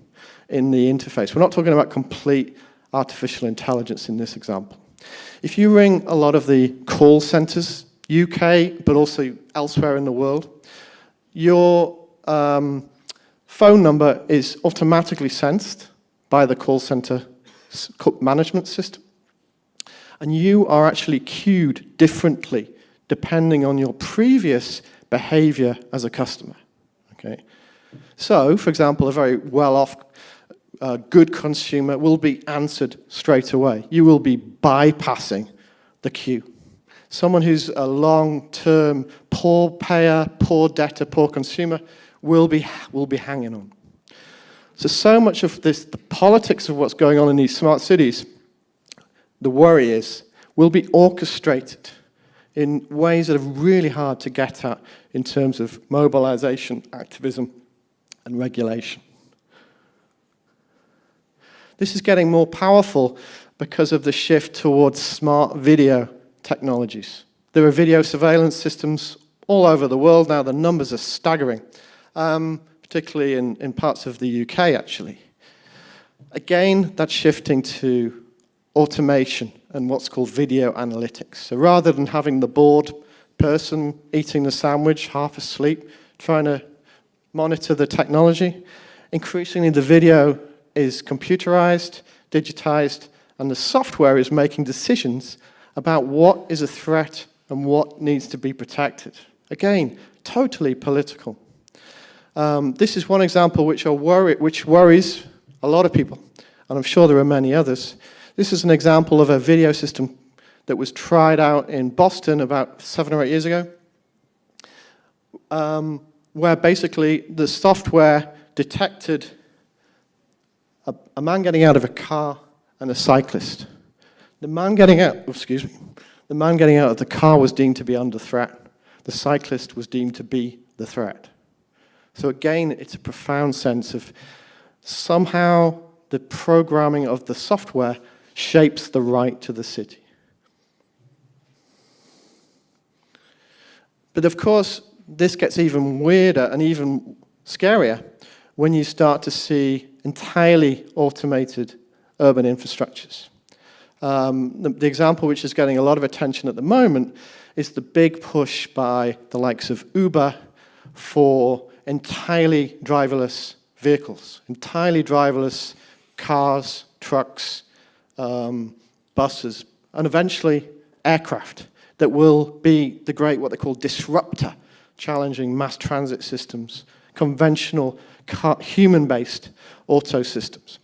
in the interface. We're not talking about complete artificial intelligence in this example. If you ring a lot of the call centers, UK, but also elsewhere in the world, your um, phone number is automatically sensed by the call center management system and you are actually queued differently depending on your previous behavior as a customer. Okay? So, for example, a very well-off, uh, good consumer will be answered straight away. You will be bypassing the queue. Someone who's a long-term poor payer, poor debtor, poor consumer will be, will be hanging on. So, so much of this, the politics of what's going on in these smart cities, the worry is, will be orchestrated in ways that are really hard to get at in terms of mobilization, activism, and regulation. This is getting more powerful because of the shift towards smart video technologies. There are video surveillance systems all over the world now. The numbers are staggering, um, particularly in, in parts of the UK, actually. Again, that's shifting to automation and what's called video analytics. So rather than having the bored person eating the sandwich, half asleep, trying to monitor the technology, increasingly the video is computerized, digitized, and the software is making decisions about what is a threat and what needs to be protected. Again, totally political. Um, this is one example which, which worries a lot of people, and I'm sure there are many others. This is an example of a video system that was tried out in Boston about seven or eight years ago, um, where basically the software detected a, a, man getting out of a car and a cyclist. The man getting out, excuse me, the man getting out of the car was deemed to be under threat. The cyclist was deemed to be the threat. So again, it's a profound sense of somehow the programming of the software shapes the right to the city. But of course, this gets even weirder and even scarier when you start to see entirely automated urban infrastructures. Um, the, the, example which is getting a lot of attention at the moment is the big push by the likes of Uber for entirely driverless vehicles, entirely driverless cars, trucks, um, buses, and eventually aircraft that will be the great, what they call disruptor, challenging mass transit systems, conventional human-based auto systems.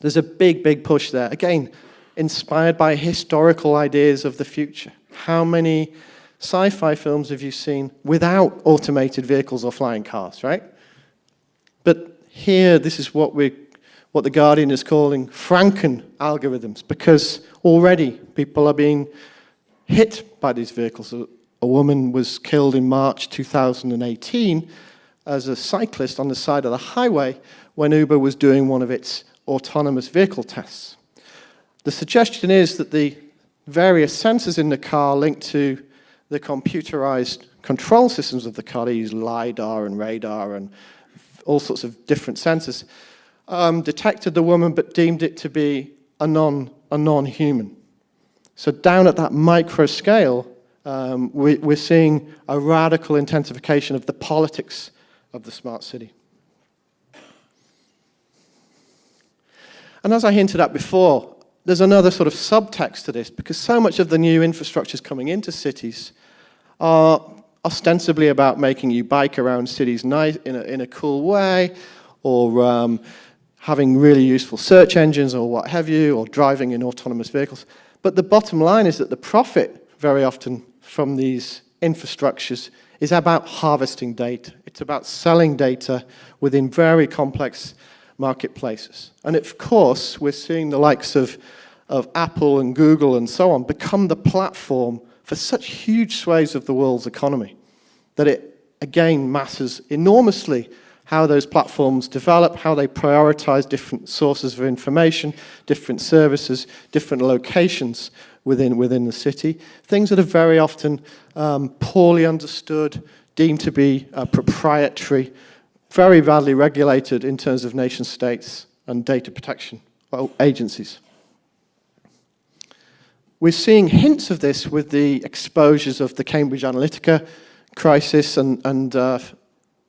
There's a big, big push there. Again, inspired by historical ideas of the future. How many sci-fi films have you seen without automated vehicles or flying cars, right? But here, this is what we what the Guardian is calling Franken algorithms, because already people are being hit by these vehicles. A, a woman was killed in March 2018 as a cyclist on the side of the highway when Uber was doing one of its autonomous vehicle tests. The suggestion is that the various sensors in the car linked to the computerized control systems of the car, they use LiDAR and radar and all sorts of different sensors, um, detected the woman but deemed it to be a non a non-human. So down at that micro scale, um, we, we're seeing a radical intensification of the politics of the smart city. And as I hinted at before, there's another sort of subtext to this because so much of the new infrastructures coming into cities are ostensibly about making you bike around cities nice, in, a, in a cool way or um, having really useful search engines or what have you, or driving in autonomous vehicles. But the bottom line is that the profit, very often, from these infrastructures is about harvesting data. It's about selling data within very complex marketplaces. And of course, we're seeing the likes of, of Apple and Google and so on become the platform for such huge swathes of the world's economy that it, again, matters enormously how those platforms develop, how they prioritize different sources of information, different services, different locations within, within the city. Things that are very often um, poorly understood, deemed to be uh, proprietary, very badly regulated in terms of nation states and data protection agencies. We're seeing hints of this with the exposures of the Cambridge Analytica crisis and, and uh,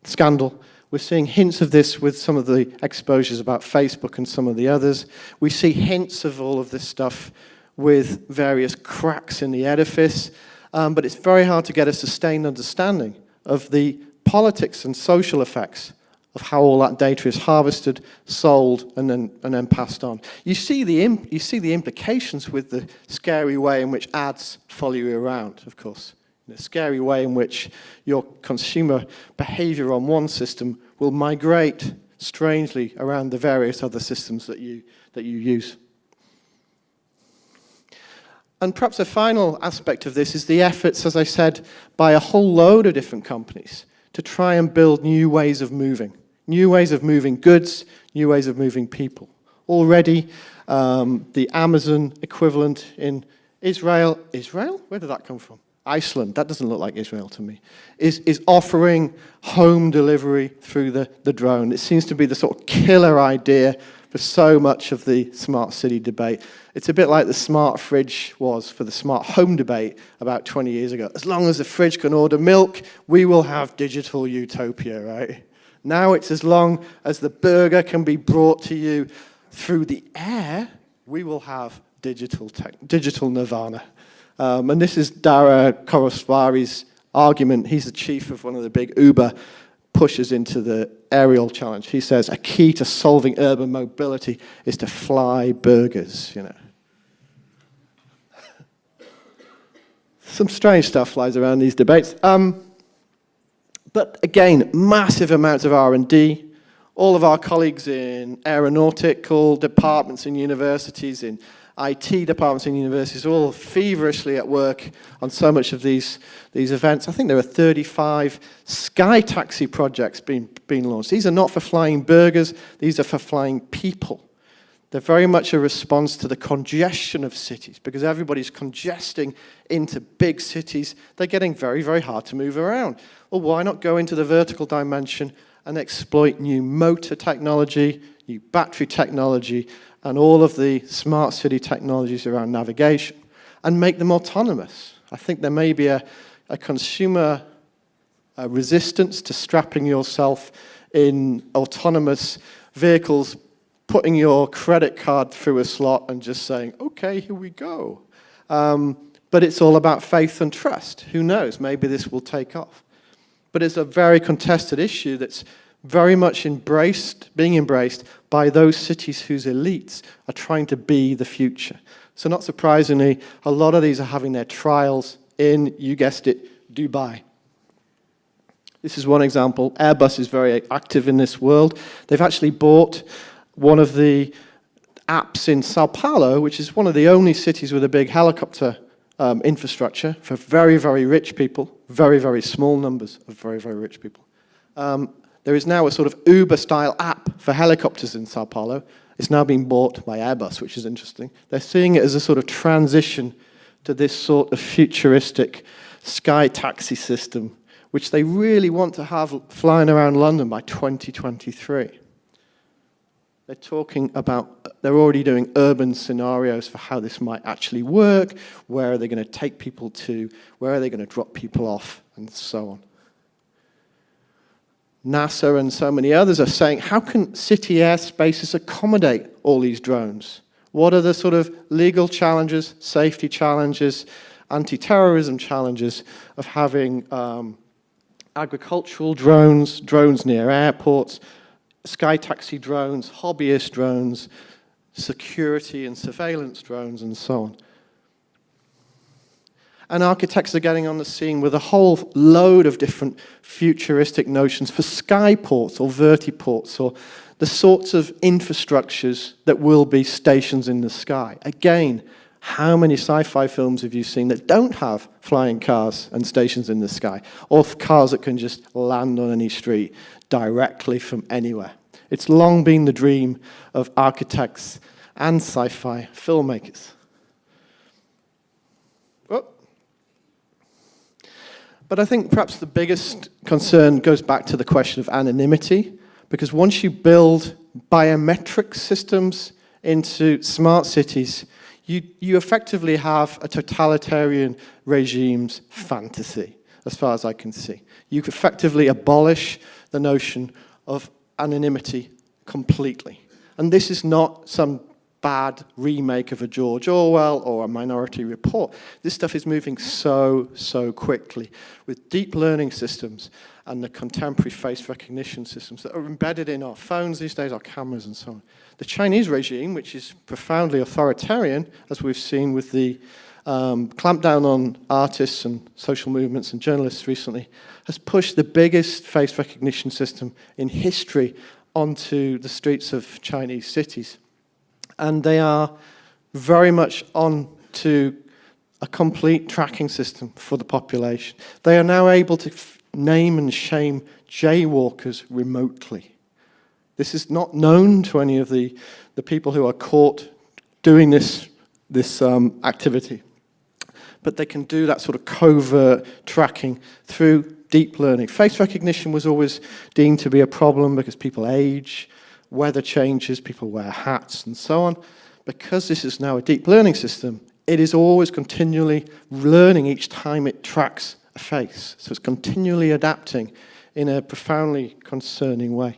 scandal we're seeing hints of this with some of the exposures about Facebook and some of the others. We see hints of all of this stuff with various cracks in the edifice. um, but it's very hard to get a sustained understanding of the politics and social effects of how all that data is harvested, sold, and then, and then passed on. You see, the you see the implications with the scary way in which ads follow you around, of course. A scary way in which your consumer behavior on one system will migrate strangely around the various other systems that you, that you use. And perhaps a final aspect of this is the efforts, as I said, by a whole load of different companies to try and build new ways of moving, new ways of moving goods, new ways of moving people. Already, um, the Amazon equivalent in Israel, Israel? Where did that come from? Iceland, that doesn't look like Israel to me, is, is offering home delivery through the, the drone. It seems to be the sort of killer idea for so much of the smart city debate. It's a bit like the smart fridge was for the smart home debate about 20 years ago. As long as the fridge can order milk, we will have digital utopia, right? Now it's as long as the burger can be brought to you through the air, we will have digital, digital nirvana. Um, and this is Dara Khosrowshahi's argument. He's the chief of one of the big Uber pushes into the aerial challenge. He says a key to solving urban mobility is to fly burgers, you know. Some strange stuff flies around these debates. Um, but again, massive amounts of R&D. All of our colleagues in aeronautical departments in universities, in IT departments in universities all feverishly at work on so much of these, these events. I think there are 35 sky taxi projects being, being launched. These are not for flying burgers, these are for flying people. They're very much a response to the congestion of cities because everybody's congesting into big cities. They're getting very, very hard to move around. Well, why not go into the vertical dimension and exploit new motor technology, new battery technology, and all of the smart city technologies around navigation and make them autonomous. I think there may be a, a consumer a resistance to strapping yourself in autonomous vehicles, putting your credit card through a slot and just saying, okay, here we go. Um, but it's all about faith and trust. Who knows, maybe this will take off. But it's a very contested issue that's very much embraced, being embraced by those cities whose elites are trying to be the future. So not surprisingly, a lot of these are having their trials in, you guessed it, Dubai. This is one example. Airbus is very active in this world. They've actually bought one of the apps in Sao Paulo, which is one of the only cities with a big helicopter um, infrastructure for very, very rich people, very, very small numbers of very, very rich people. Um, there is now a sort of Uber-style app for helicopters in Sao Paulo. It's now being bought by Airbus, which is interesting. They're seeing it as a sort of transition to this sort of futuristic sky taxi system, which they really want to have flying around London by 2023. They're talking about, they're already doing urban scenarios for how this might actually work, where are they going to take people to, where are they going to drop people off, and so on. NASA and so many others are saying, how can city airspaces accommodate all these drones? What are the sort of legal challenges, safety challenges, anti-terrorism challenges of having um, agricultural drones, drones near airports, sky taxi drones, hobbyist drones, security and surveillance drones, and so on and architects are getting on the scene with a whole load of different futuristic notions for skyports or vertiports or the sorts of infrastructures that will be stations in the sky. Again, how many sci-fi films have you seen that don't have flying cars and stations in the sky, or cars that can just land on any street directly from anywhere? It's long been the dream of architects and sci-fi filmmakers. But I think perhaps the biggest concern goes back to the question of anonymity, because once you build biometric systems into smart cities, you, you effectively have a totalitarian regime's fantasy, as far as I can see. You effectively abolish the notion of anonymity completely. And this is not some bad remake of a George Orwell or a Minority Report. This stuff is moving so, so quickly with deep learning systems and the contemporary face recognition systems that are embedded in our phones these days, our cameras and so on. The Chinese regime, which is profoundly authoritarian, as we've seen with the um, clampdown on artists and social movements and journalists recently, has pushed the biggest face recognition system in history onto the streets of Chinese cities and they are very much on to a complete tracking system for the population. They are now able to name and shame jaywalkers remotely. This is not known to any of the, the people who are caught doing this, this um, activity. But they can do that sort of covert tracking through deep learning. Face recognition was always deemed to be a problem because people age, weather changes, people wear hats and so on. Because this is now a deep learning system, it is always continually learning each time it tracks a face. So it's continually adapting in a profoundly concerning way.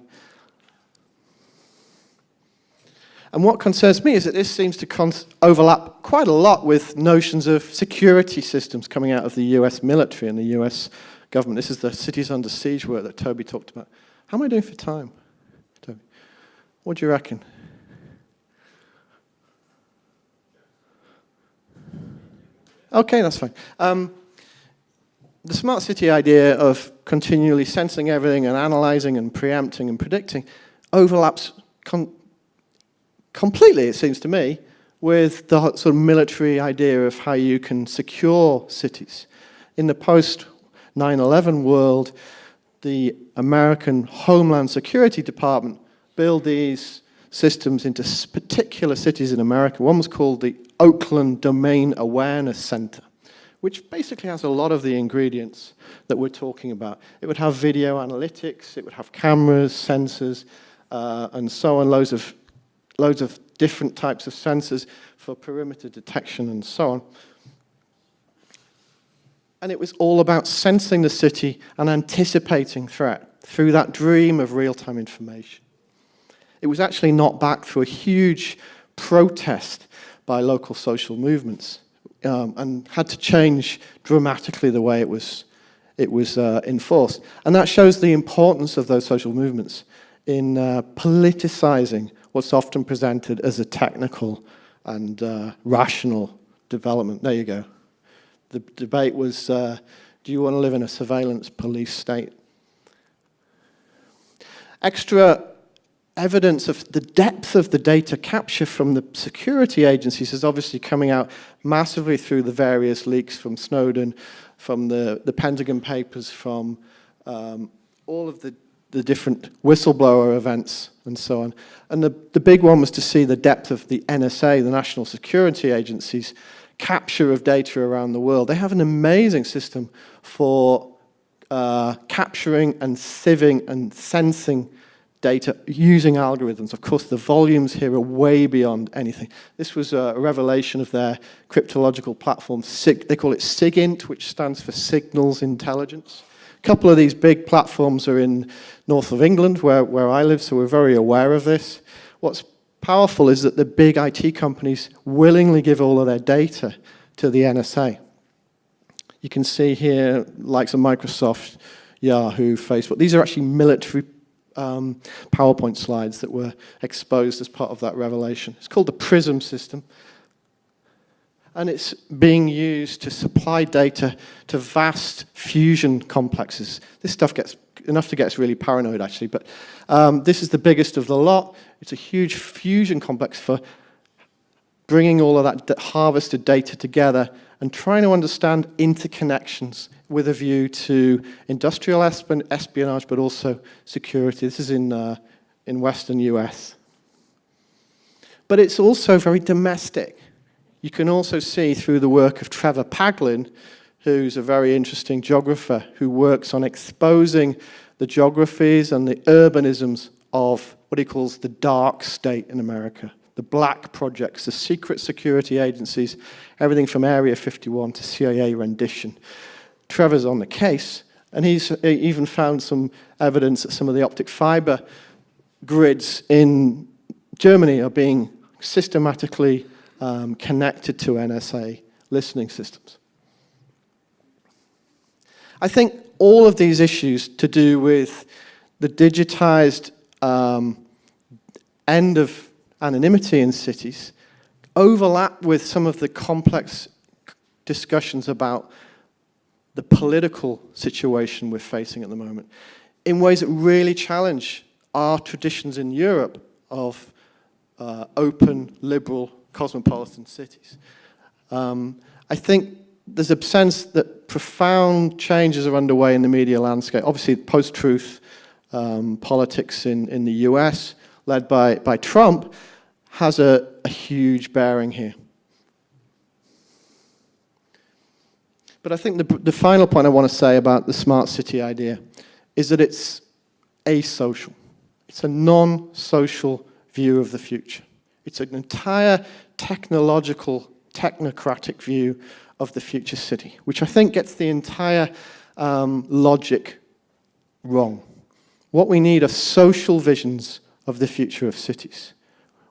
And what concerns me is that this seems to overlap quite a lot with notions of security systems coming out of the US military and the US government. This is the cities under siege work that Tobi talked about. How am I doing for time? Tobi? What do you reckon? Okay, that's fine. Um, the smart city idea of continually sensing everything and analyzing and preempting and predicting overlaps completely, it seems to me, with the sort of military idea of how you can secure cities. In the post 9-11 world, the American Homeland Security Department build these systems into particular cities in America. One was called the Oakland Domain Awareness Center, which basically has a lot of the ingredients that we're talking about. It would have video analytics, it would have cameras, sensors, uh, and so on, loads of, loads of different types of sensors for perimeter detection and so on. And it was all about sensing the city and anticipating threat through that dream of real-time information. It was actually not backed through a huge protest by local social movements um, and had to change dramatically the way it was, it was uh, enforced. And that shows the importance of those social movements in uh, politicizing what's often presented as a technical and uh, rational development. There you go. The debate was, uh, do you want to live in a surveillance police state? Extra evidence of the depth of the data capture from the security agencies is obviously coming out massively through the various leaks from Snowden, from the, the Pentagon Papers, from um, all of the, the different whistleblower events and so on. And the, the big one was to see the depth of the NSA, the National Security Agency's capture of data around the world. They have an amazing system for uh, capturing and sieving and sensing data using algorithms. Of course, the volumes here are way beyond anything. This was a revelation of their cryptological platform. they call it SIGINT, which stands for Signals Intelligence. A couple of these big platforms are in north of England, where, where I live, so we're very aware of this. What's powerful is that the big IT companies willingly give all of their data to the NSA. You can see here, likes of Microsoft, Yahoo, Facebook. These are actually military um, PowerPoint slides that were exposed as part of that revelation. It's called the PRISM system. And it's being used to supply data to vast fusion complexes. This stuff gets enough to get us really paranoid, actually. But um, this is the biggest of the lot. It's a huge fusion complex for bringing all of that harvested data together and trying to understand interconnections with a view to industrial espionage, but also security. This is in, uh, in Western US. But it's also very domestic. You can also see through the work of Trevor Paglen, who's a very interesting geographer who works on exposing the geographies and the urbanisms of what he calls the dark state in America, the black projects, the secret security agencies, everything from Area 51 to CIA rendition. Trevor's on the case, and he's even found some evidence that some of the optic fiber grids in Germany are being systematically um, connected to NSA listening systems. I think all of these issues to do with the digitized um, end of anonymity in cities overlap with some of the complex discussions about the political situation we're facing at the moment in ways that really challenge our traditions in Europe of uh, open, liberal, cosmopolitan cities. Um, I think there's a sense that profound changes are underway in the media landscape. Obviously, post-truth um, politics in, in the US, led by, by Trump, has a, a huge bearing here. But I think the, the final point I want to say about the smart city idea is that it's asocial. It's a non-social view of the future. It's an entire technological, technocratic view of the future city, which I think gets the entire um, logic wrong. What we need are social visions of the future of cities,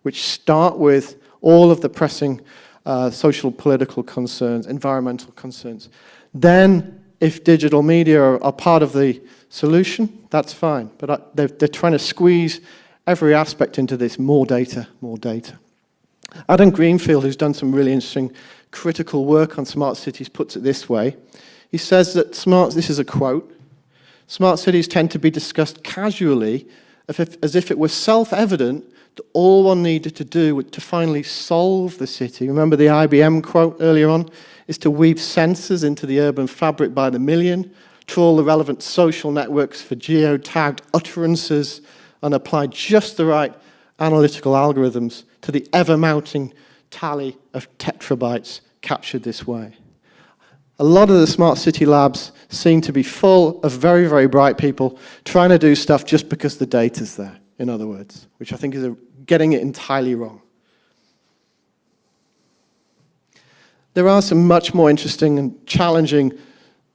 which start with all of the pressing uh, social political concerns, environmental concerns. Then, if digital media are, are part of the solution, that's fine. But I, they're, they're trying to squeeze every aspect into this more data, more data. Adam Greenfield, who's done some really interesting critical work on smart cities, puts it this way. He says that smart, this is a quote, smart cities tend to be discussed casually as if it were self-evident that all one needed to do to finally solve the city. Remember the IBM quote earlier on? Is to weave sensors into the urban fabric by the million, trawl the relevant social networks for geo-tagged utterances, and apply just the right analytical algorithms to the ever-mounting tally of tetrabytes captured this way. A lot of the smart city labs seem to be full of very, very bright people trying to do stuff just because the data's there, in other words, which I think is getting it entirely wrong. There are some much more interesting and challenging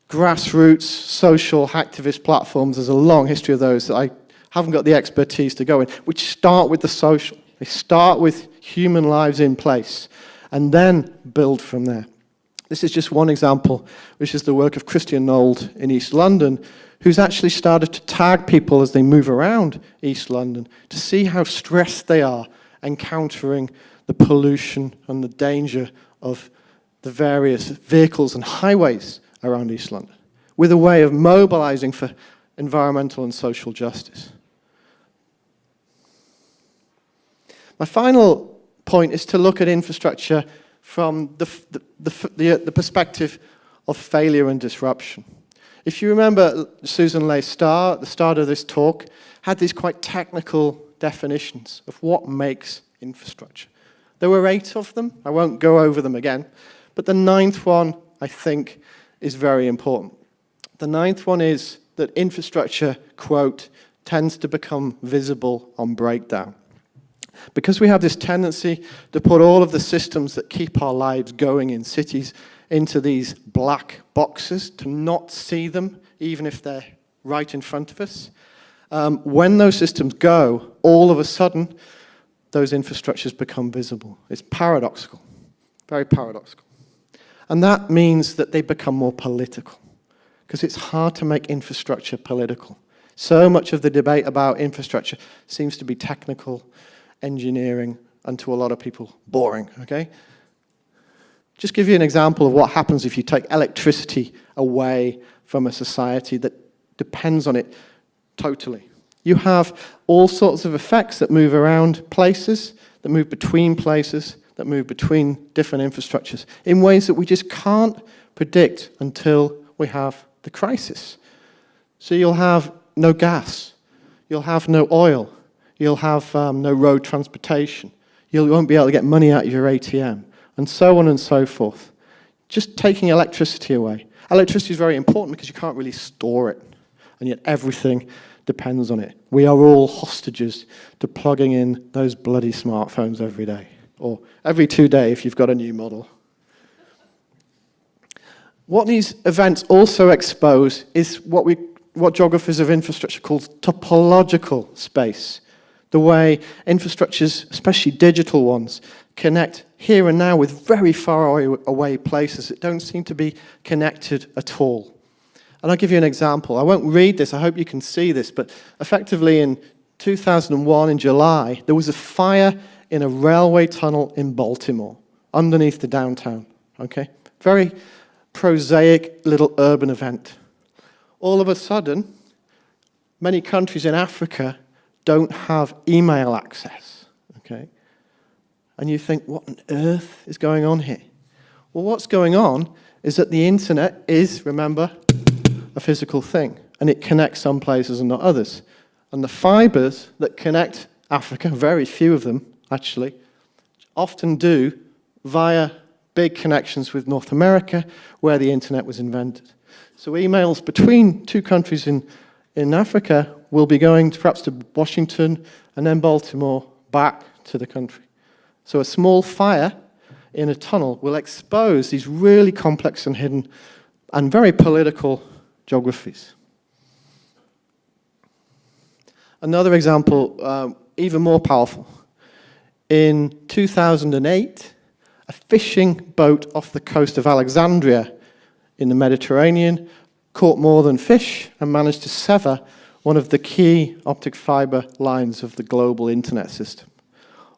grassroots social activist platforms. There's a long history of those that I haven't got the expertise to go in, which start with the social. They start with human lives in place and then build from there. This is just one example, which is the work of Christian Nold in East London, who's actually started to tag people as they move around East London to see how stressed they are encountering the pollution and the danger of the various vehicles and highways around East London, with a way of mobilizing for environmental and social justice. My final point is to look at infrastructure from the, the, the, the, the perspective of failure and disruption. If you remember, Susan Leigh Star, at the start of this talk, had these quite technical definitions of what makes infrastructure. There were eight of them. I won't go over them again. But the ninth one, I think, is very important. The ninth one is that infrastructure, quote, tends to become visible on breakdown. Because we have this tendency to put all of the systems that keep our lives going in cities into these black boxes, to not see them, even if they're right in front of us. Um, when those systems go, all of a sudden, those infrastructures become visible. It's paradoxical, very paradoxical. And that means that they become more political, because it's hard to make infrastructure political. So much of the debate about infrastructure seems to be technical engineering, and to a lot of people, boring, okay? Just give you an example of what happens if you take electricity away from a society that depends on it totally. You have all sorts of effects that move around places, that move between places, that move between different infrastructures in ways that we just can't predict until we have the crisis. So you'll have no gas, you'll have no oil, you'll have um, no road transportation, you won't be able to get money out of your ATM, and so on and so forth. Just taking electricity away. Electricity is very important because you can't really store it, and yet everything depends on it. We are all hostages to plugging in those bloody smartphones every day, or every two days if you've got a new model. What these events also expose is what, we, what geographers of infrastructure call topological space. The way infrastructures, especially digital ones, connect here and now with very far away places that don't seem to be connected at all. And I'll give you an example. I won't read this, I hope you can see this, but effectively in 2001, in July, there was a fire in a railway tunnel in Baltimore, underneath the downtown, okay? Very prosaic little urban event. All of a sudden, many countries in Africa don't have email access, okay? And you think, what on earth is going on here? Well, what's going on is that the internet is, remember, a physical thing, and it connects some places and not others. And the fibers that connect Africa, very few of them actually, often do via big connections with North America, where the internet was invented. So emails between two countries in, in Africa will be going to, perhaps to Washington and then Baltimore back to the country. So a small fire in a tunnel will expose these really complex and hidden and very political geographies. Another example, um, even more powerful. In 2008, a fishing boat off the coast of Alexandria in the Mediterranean caught more than fish and managed to sever one of the key optic fiber lines of the global internet system.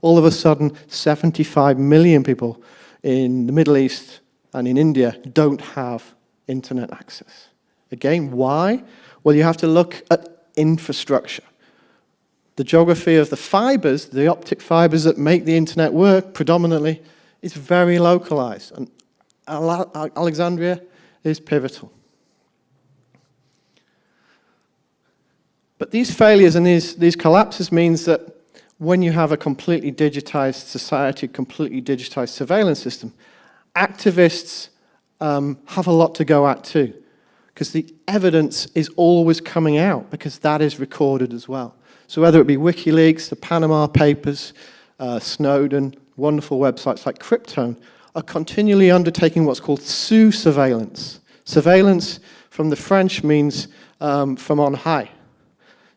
All of a sudden, 75 million people in the Middle East and in India don't have internet access. Again, why? Well, you have to look at infrastructure. The geography of the fibers, the optic fibers that make the internet work predominantly, is very localized. And Alexandria is pivotal. But these failures and these, these collapses means that when you have a completely digitized society, completely digitized surveillance system, activists um, have a lot to go at too, because the evidence is always coming out, because that is recorded as well. So whether it be WikiLeaks, the Panama Papers, uh, Snowden, wonderful websites like Cryptome, are continually undertaking what's called sous surveillance. Surveillance from the French means um, from on high.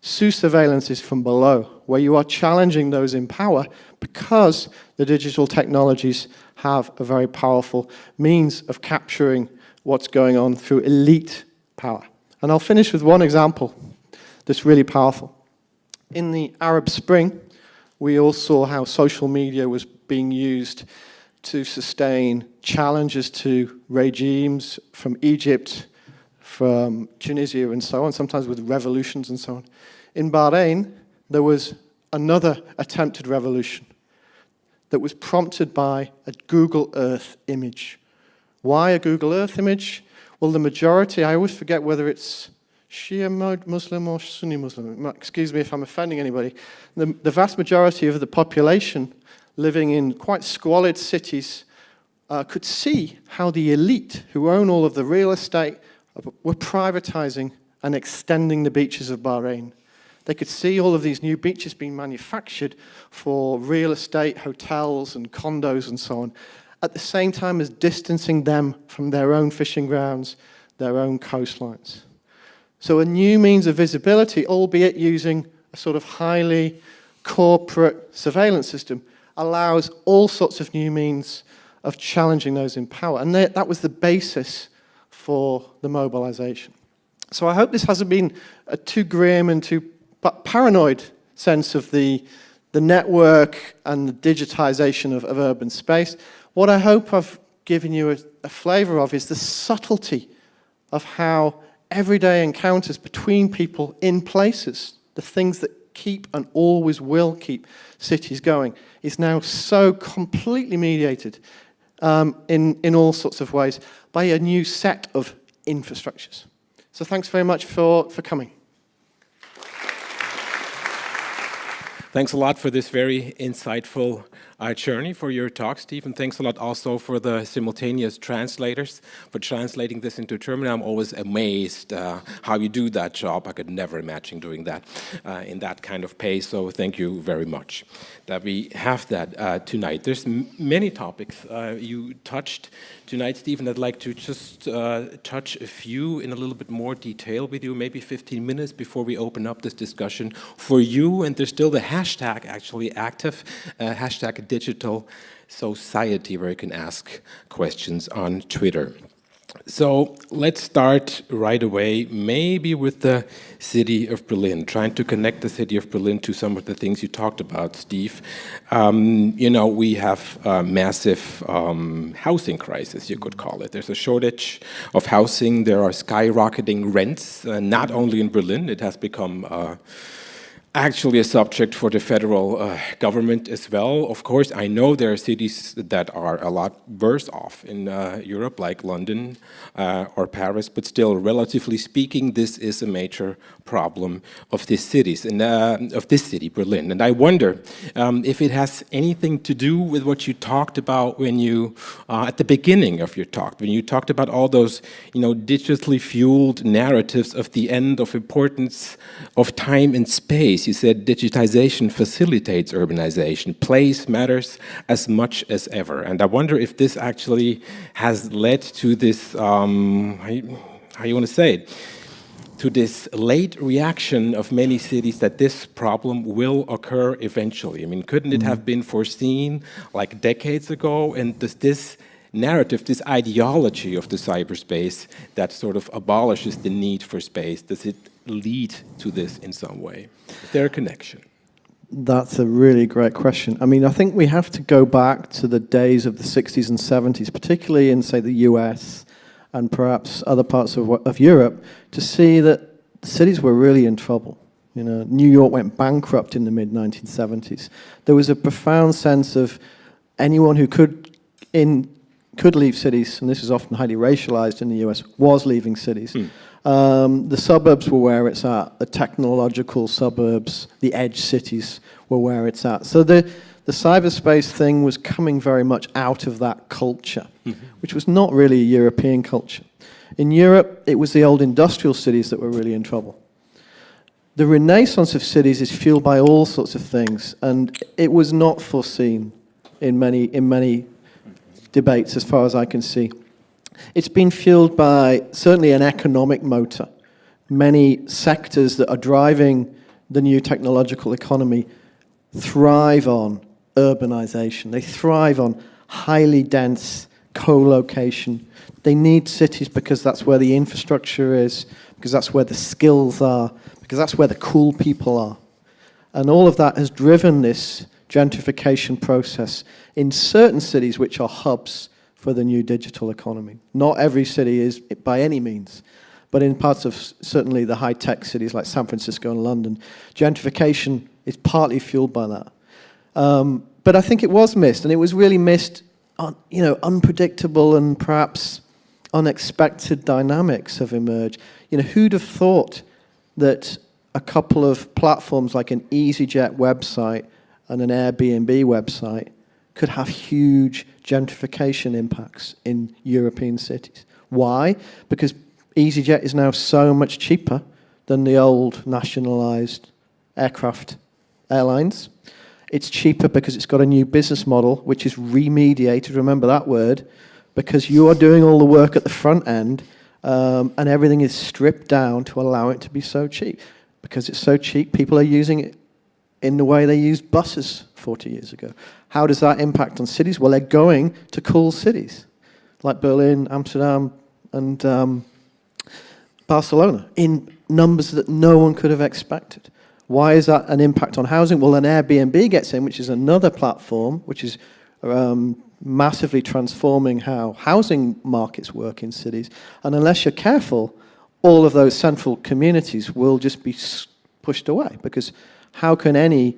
Sous surveillance is from below, where you are challenging those in power because the digital technologies have a very powerful means of capturing what's going on through elite power. And I'll finish with one example that's really powerful. In the Arab Spring, we all saw how social media was being used to sustain challenges to regimes from Egypt, from Tunisia and so on, sometimes with revolutions and so on. In Bahrain, there was another attempted revolution that was prompted by a Google Earth image. Why a Google Earth image? Well, the majority, I always forget whether it's Shia Muslim or Sunni Muslim, excuse me if I'm offending anybody, the, the vast majority of the population living in quite squalid cities uh, could see how the elite who own all of the real estate were privatizing and extending the beaches of Bahrain. They could see all of these new beaches being manufactured for real estate, hotels and condos and so on, at the same time as distancing them from their own fishing grounds, their own coastlines. So a new means of visibility, albeit using a sort of highly corporate surveillance system, allows all sorts of new means of challenging those in power. And that was the basis for the mobilization. So I hope this hasn't been a too grim and too paranoid sense of the, the network and the digitization of, of urban space. What I hope I've given you a, a flavor of is the subtlety of how everyday encounters between people in places, the things that keep and always will keep cities going, is now so completely mediated um, in, in all sorts of ways by a new set of infrastructures. So thanks very much for, for coming. Thanks a lot for this very insightful uh, Czerny for your talk, Stephen. Thanks a lot also for the simultaneous translators for translating this into German. I'm always amazed uh, how you do that job. I could never imagine doing that uh, in that kind of pace. So thank you very much that we have that uh, tonight. There's many topics uh, you touched tonight, Stephen. I'd like to just uh, touch a few in a little bit more detail with you, maybe 15 minutes before we open up this discussion for you. And there's still the hashtag actually active, uh, hashtag digital society, where you can ask questions on Twitter. So let's start right away, maybe with the city of Berlin, trying to connect the city of Berlin to some of the things you talked about, Steve. Um, you know, we have a massive um, housing crisis, you could call it. There's a shortage of housing. There are skyrocketing rents, uh, not only in Berlin, it has become uh, actually a subject for the federal uh, government as well. Of course, I know there are cities that are a lot worse off in uh, Europe, like London uh, or Paris, but still, relatively speaking, this is a major problem of these cities, and uh, of this city, Berlin. And I wonder um, if it has anything to do with what you talked about when you, uh, at the beginning of your talk, when you talked about all those, you know, digitally fueled narratives of the end of importance of time and space you said digitization facilitates urbanization. Place matters as much as ever. And I wonder if this actually has led to this, um, how you want to say it, to this late reaction of many cities that this problem will occur eventually. I mean, couldn't it have mm-hmm. been foreseen like decades ago? And does this narrative, this ideology of the cyberspace that sort of abolishes the need for space, does it lead to this in some way? Is there a connection? That's a really great question. I mean, I think we have to go back to the days of the 60s and 70s, particularly in, say, the US and perhaps other parts of, of Europe, to see that cities were really in trouble. You know, New York went bankrupt in the mid-1970s. There was a profound sense of anyone who could in could leave cities, and this is often highly racialized in the US, was leaving cities. Mm. Um, the suburbs were where it's at, the technological suburbs, the edge cities were where it's at. So the, the cyberspace thing was coming very much out of that culture, mm -hmm. which was not really a European culture. In Europe, it was the old industrial cities that were really in trouble. The renaissance of cities is fueled by all sorts of things, and it was not foreseen in many, in many debates as far as I can see. It's been fueled by certainly an economic motor. Many sectors that are driving the new technological economy thrive on urbanization. They thrive on highly dense co-location. They need cities because that's where the infrastructure is, because that's where the skills are, because that's where the cool people are. And all of that has driven this gentrification process in certain cities which are hubs for the new digital economy. Not every city is by any means, but in parts of certainly the high-tech cities like San Francisco and London, gentrification is partly fueled by that. Um, but I think it was missed, and it was really missed on, you know, unpredictable and perhaps unexpected dynamics have emerged. You know, who'd have thought that a couple of platforms like an EasyJet website and an Airbnb website could have huge gentrification impacts in European cities. Why? Because EasyJet is now so much cheaper than the old nationalized aircraft airlines. It's cheaper because it's got a new business model, which is remediated, remember that word, because you are doing all the work at the front end um, and everything is stripped down to allow it to be so cheap. Because it's so cheap, people are using it in the way they use buses 40 years ago. How does that impact on cities? Well, they're going to cool cities like Berlin, Amsterdam, and um, Barcelona in numbers that no one could have expected. Why is that an impact on housing? Well, an Airbnb gets in, which is another platform, which is um, massively transforming how housing markets work in cities. And unless you're careful, all of those central communities will just be pushed away because how can any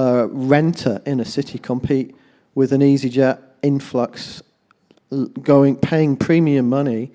uh, renter in a city compete with an EasyJet influx going, paying premium money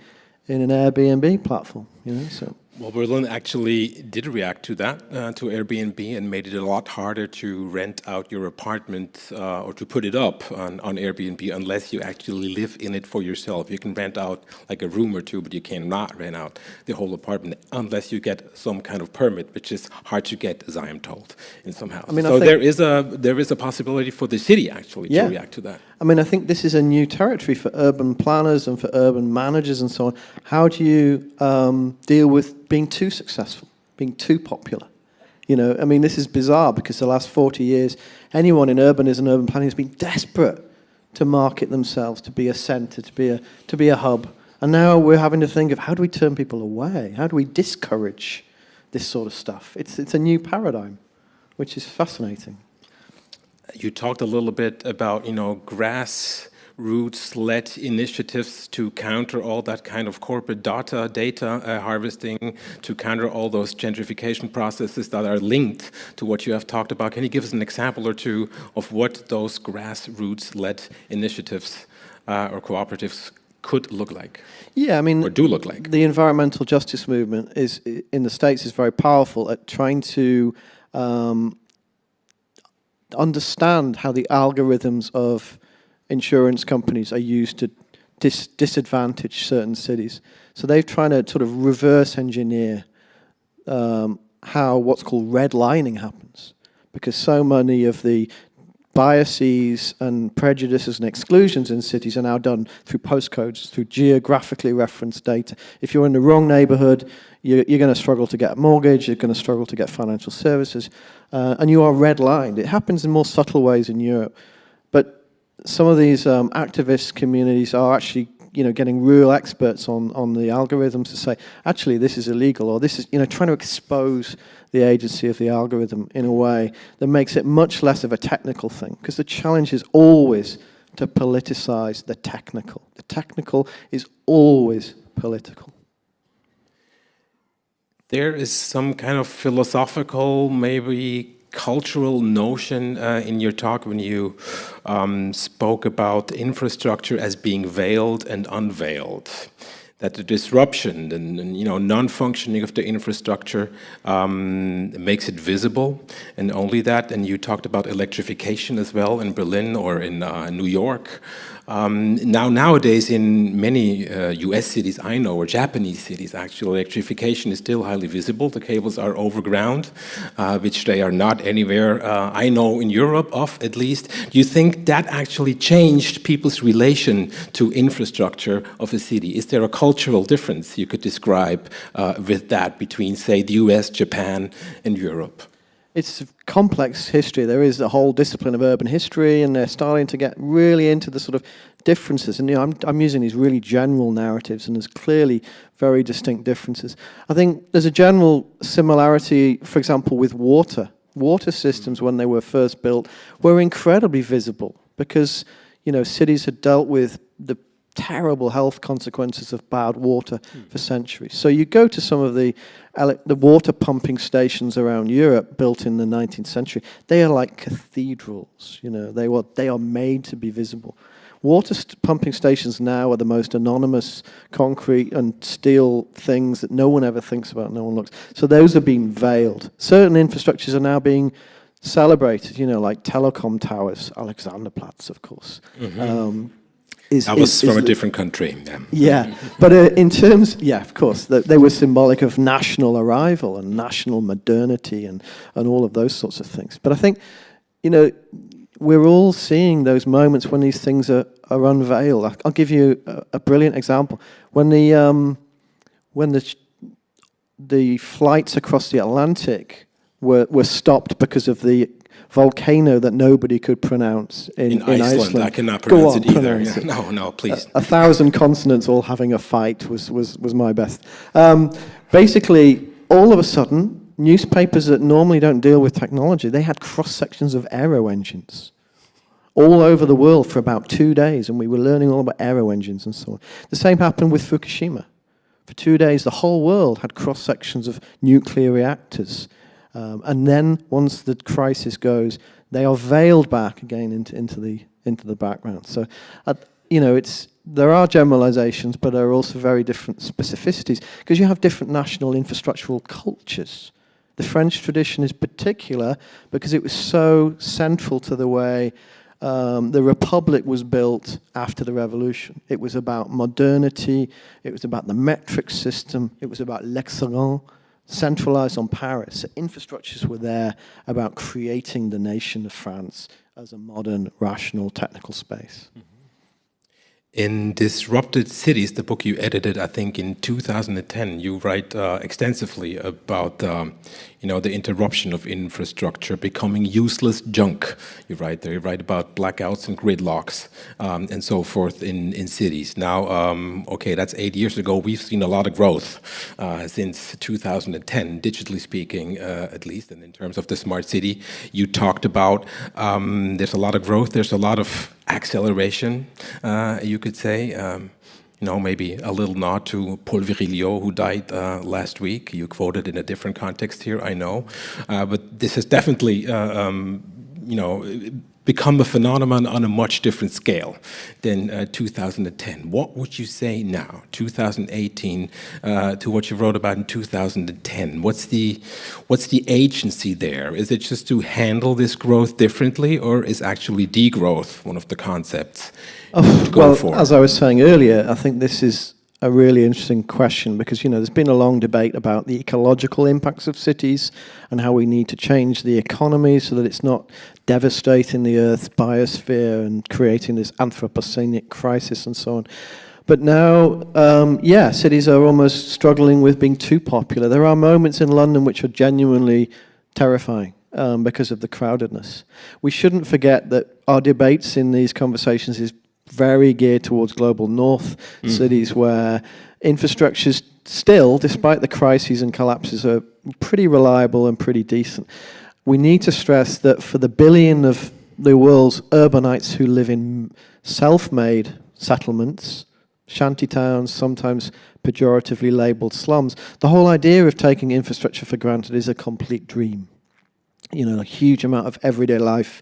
in an Airbnb platform? You know, so. Well, Berlin actually did react to that, uh, to Airbnb, and made it a lot harder to rent out your apartment uh, or to put it up on, on, Airbnb unless you actually live in it for yourself. You can rent out like a room or two, but you cannot rent out the whole apartment unless you get some kind of permit, which is hard to get, as I am told, in some houses. I mean, so there is a there is a possibility for the city actually yeah. to react to that. I mean, I think this is a new territory for urban planners and for urban managers and so on. How do you um, deal with being too successful, being too popular? You know, I mean, this is bizarre because the last 40 years, anyone in urbanism and urban planning has been desperate to market themselves, to be a centre, to be a, to be a hub. And now we're having to think of how do we turn people away? How do we discourage this sort of stuff? It's, it's a new paradigm, which is fascinating you talked a little bit about, you know, grassroots-led initiatives to counter all that kind of corporate data, data uh, harvesting, to counter all those gentrification processes that are linked to what you have talked about. Can you give us an example or two of what those grassroots-led initiatives uh, or cooperatives could look like. Yeah, I mean, or do look like. The environmental justice movement is in the states is very powerful at trying to um, understand how the algorithms of insurance companies are used to dis disadvantage certain cities. So they're trying to sort of reverse engineer um, how what's called redlining happens. Because so many of the biases and prejudices and exclusions in cities are now done through postcodes, through geographically referenced data. If you're in the wrong neighborhood, you're, you're going to struggle to get a mortgage, you're going to struggle to get financial services, uh, and you are redlined. It happens in more subtle ways in Europe. But some of these um, activist communities are actually you know, getting real experts on, on the algorithms to say, actually, this is illegal, or this is, you know, trying to expose the agency of the algorithm in a way that makes it much less of a technical thing. Because the challenge is always to politicize the technical. The technical is always political. There is some kind of philosophical, maybe cultural notion uh, in your talk when you um, spoke about infrastructure as being veiled and unveiled. That the disruption and, and you know non-functioning of the infrastructure um, makes it visible. And only that and you talked about electrification as well in Berlin or in uh, New York um, now, nowadays, in many uh, US cities I know, or Japanese cities, actually, electrification is still highly visible. The cables are overground, uh, which they are not anywhere uh, I know in Europe of, at least. Do you think that actually changed people's relation to infrastructure of a city? Is there a cultural difference you could describe uh, with that between, say, the US, Japan, and Europe? It's complex history. There is a whole discipline of urban history, and they're starting to get really into the sort of differences. And you know, I'm, I'm using these really general narratives, and there's clearly very distinct differences. I think there's a general similarity, for example, with water. Water systems, when they were first built, were incredibly visible because you know cities had dealt with the terrible health consequences of bad water mm. for centuries. So you go to some of the the water pumping stations around Europe built in the 19th century. They are like cathedrals, you know, they, were, they are made to be visible. Water st pumping stations now are the most anonymous concrete and steel things that no one ever thinks about, no one looks. So those are being veiled. Certain infrastructures are now being celebrated, you know, like telecom towers, Alexanderplatz, of course. Mm -hmm. um, is, I was is, from is a different country. Yeah, yeah. but uh, in terms, yeah, of course, the, they were symbolic of national arrival and national modernity and, and all of those sorts of things. But I think, you know, we're all seeing those moments when these things are, are unveiled. I'll give you a, a brilliant example. When the, um, when the, the flights across the Atlantic were, were stopped because of the volcano that nobody could pronounce in, in, in Iceland. Iceland. I cannot pronounce on, it either. Pronounce yeah. it. No, no, please. A, a, thousand consonants all having a fight was, was, was my best. Um, basically, all of a sudden, newspapers that normally don't deal with technology, they had cross-sections of aero engines all over the world for about two days, and we were learning all about aero engines and so on. The same happened with Fukushima. For two days, the whole world had cross-sections of nuclear reactors um, and then once the crisis goes, they are veiled back again into, into, the, into the background. So, uh, you know, it's, there are generalizations, but there are also very different specificities because you have different national infrastructural cultures. The French tradition is particular because it was so central to the way um, the Republic was built after the revolution. It was about modernity, it was about the metric system, it was about l'excellence, centralized on Paris. So infrastructures were there about creating the nation of France as a modern, rational, technical space. Mm -hmm. In Disrupted Cities, the book you edited, I think in 2010, you write uh, extensively about, um, you know, the interruption of infrastructure becoming useless junk. You write there, you write about blackouts and gridlocks um, and so forth in, in cities. Now, um, okay, that's eight years ago. We've seen a lot of growth uh, since 2010, digitally speaking, uh, at least, and in terms of the smart city. You talked about um, there's a lot of growth, there's a lot of acceleration, uh, you could say. Um, you know, maybe a little nod to Paul Virilio, who died uh, last week. You quoted in a different context here, I know. Uh, but this is definitely, uh, um, you know, become a phenomenon on a much different scale than uh, 2010. What would you say now, 2018, uh, to what you wrote about in 2010? What's the, what's the agency there? Is it just to handle this growth differently, or is actually degrowth one of the concepts? Oh, well, for? as I was saying earlier, I think this is a really interesting question because you know there's been a long debate about the ecological impacts of cities and how we need to change the economy so that it's not devastating the Earth's biosphere and creating this anthropocenic crisis and so on. But now, um, yeah, cities are almost struggling with being too popular. There are moments in London which are genuinely terrifying. Um, because of the crowdedness. We shouldn't forget that our debates in these conversations is very geared towards global north mm. cities where infrastructures still, despite the crises and collapses, are pretty reliable and pretty decent. We need to stress that for the billion of the world's urbanites who live in self-made settlements, shanty towns, sometimes pejoratively labeled slums, the whole idea of taking infrastructure for granted is a complete dream. You know, a huge amount of everyday life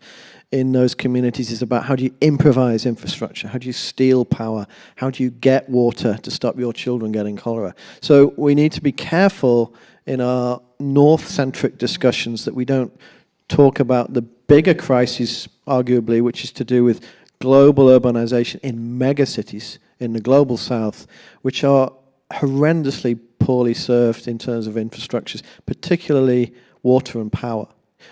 in those communities is about how do you improvise infrastructure, how do you steal power, how do you get water to stop your children getting cholera. So we need to be careful in our north-centric discussions that we don't talk about the bigger crisis, arguably, which is to do with global urbanization in megacities in the global south, which are horrendously poorly served in terms of infrastructures, particularly water and power.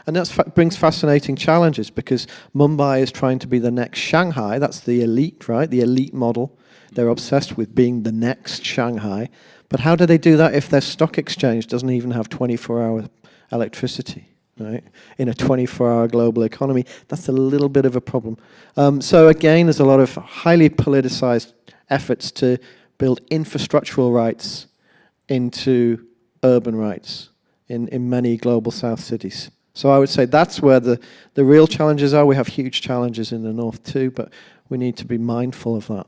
And that fa brings fascinating challenges because Mumbai is trying to be the next Shanghai. That's the elite, right? The elite model. They're obsessed with being the next Shanghai. But how do they do that if their stock exchange doesn't even have 24-hour electricity? Right? In a 24-hour global economy, that's a little bit of a problem. Um, so again, there's a lot of highly politicized efforts to build infrastructural rights into urban rights in, in many global south cities. So I would say that's where the, the real challenges are. We have huge challenges in the north too, but we need to be mindful of that.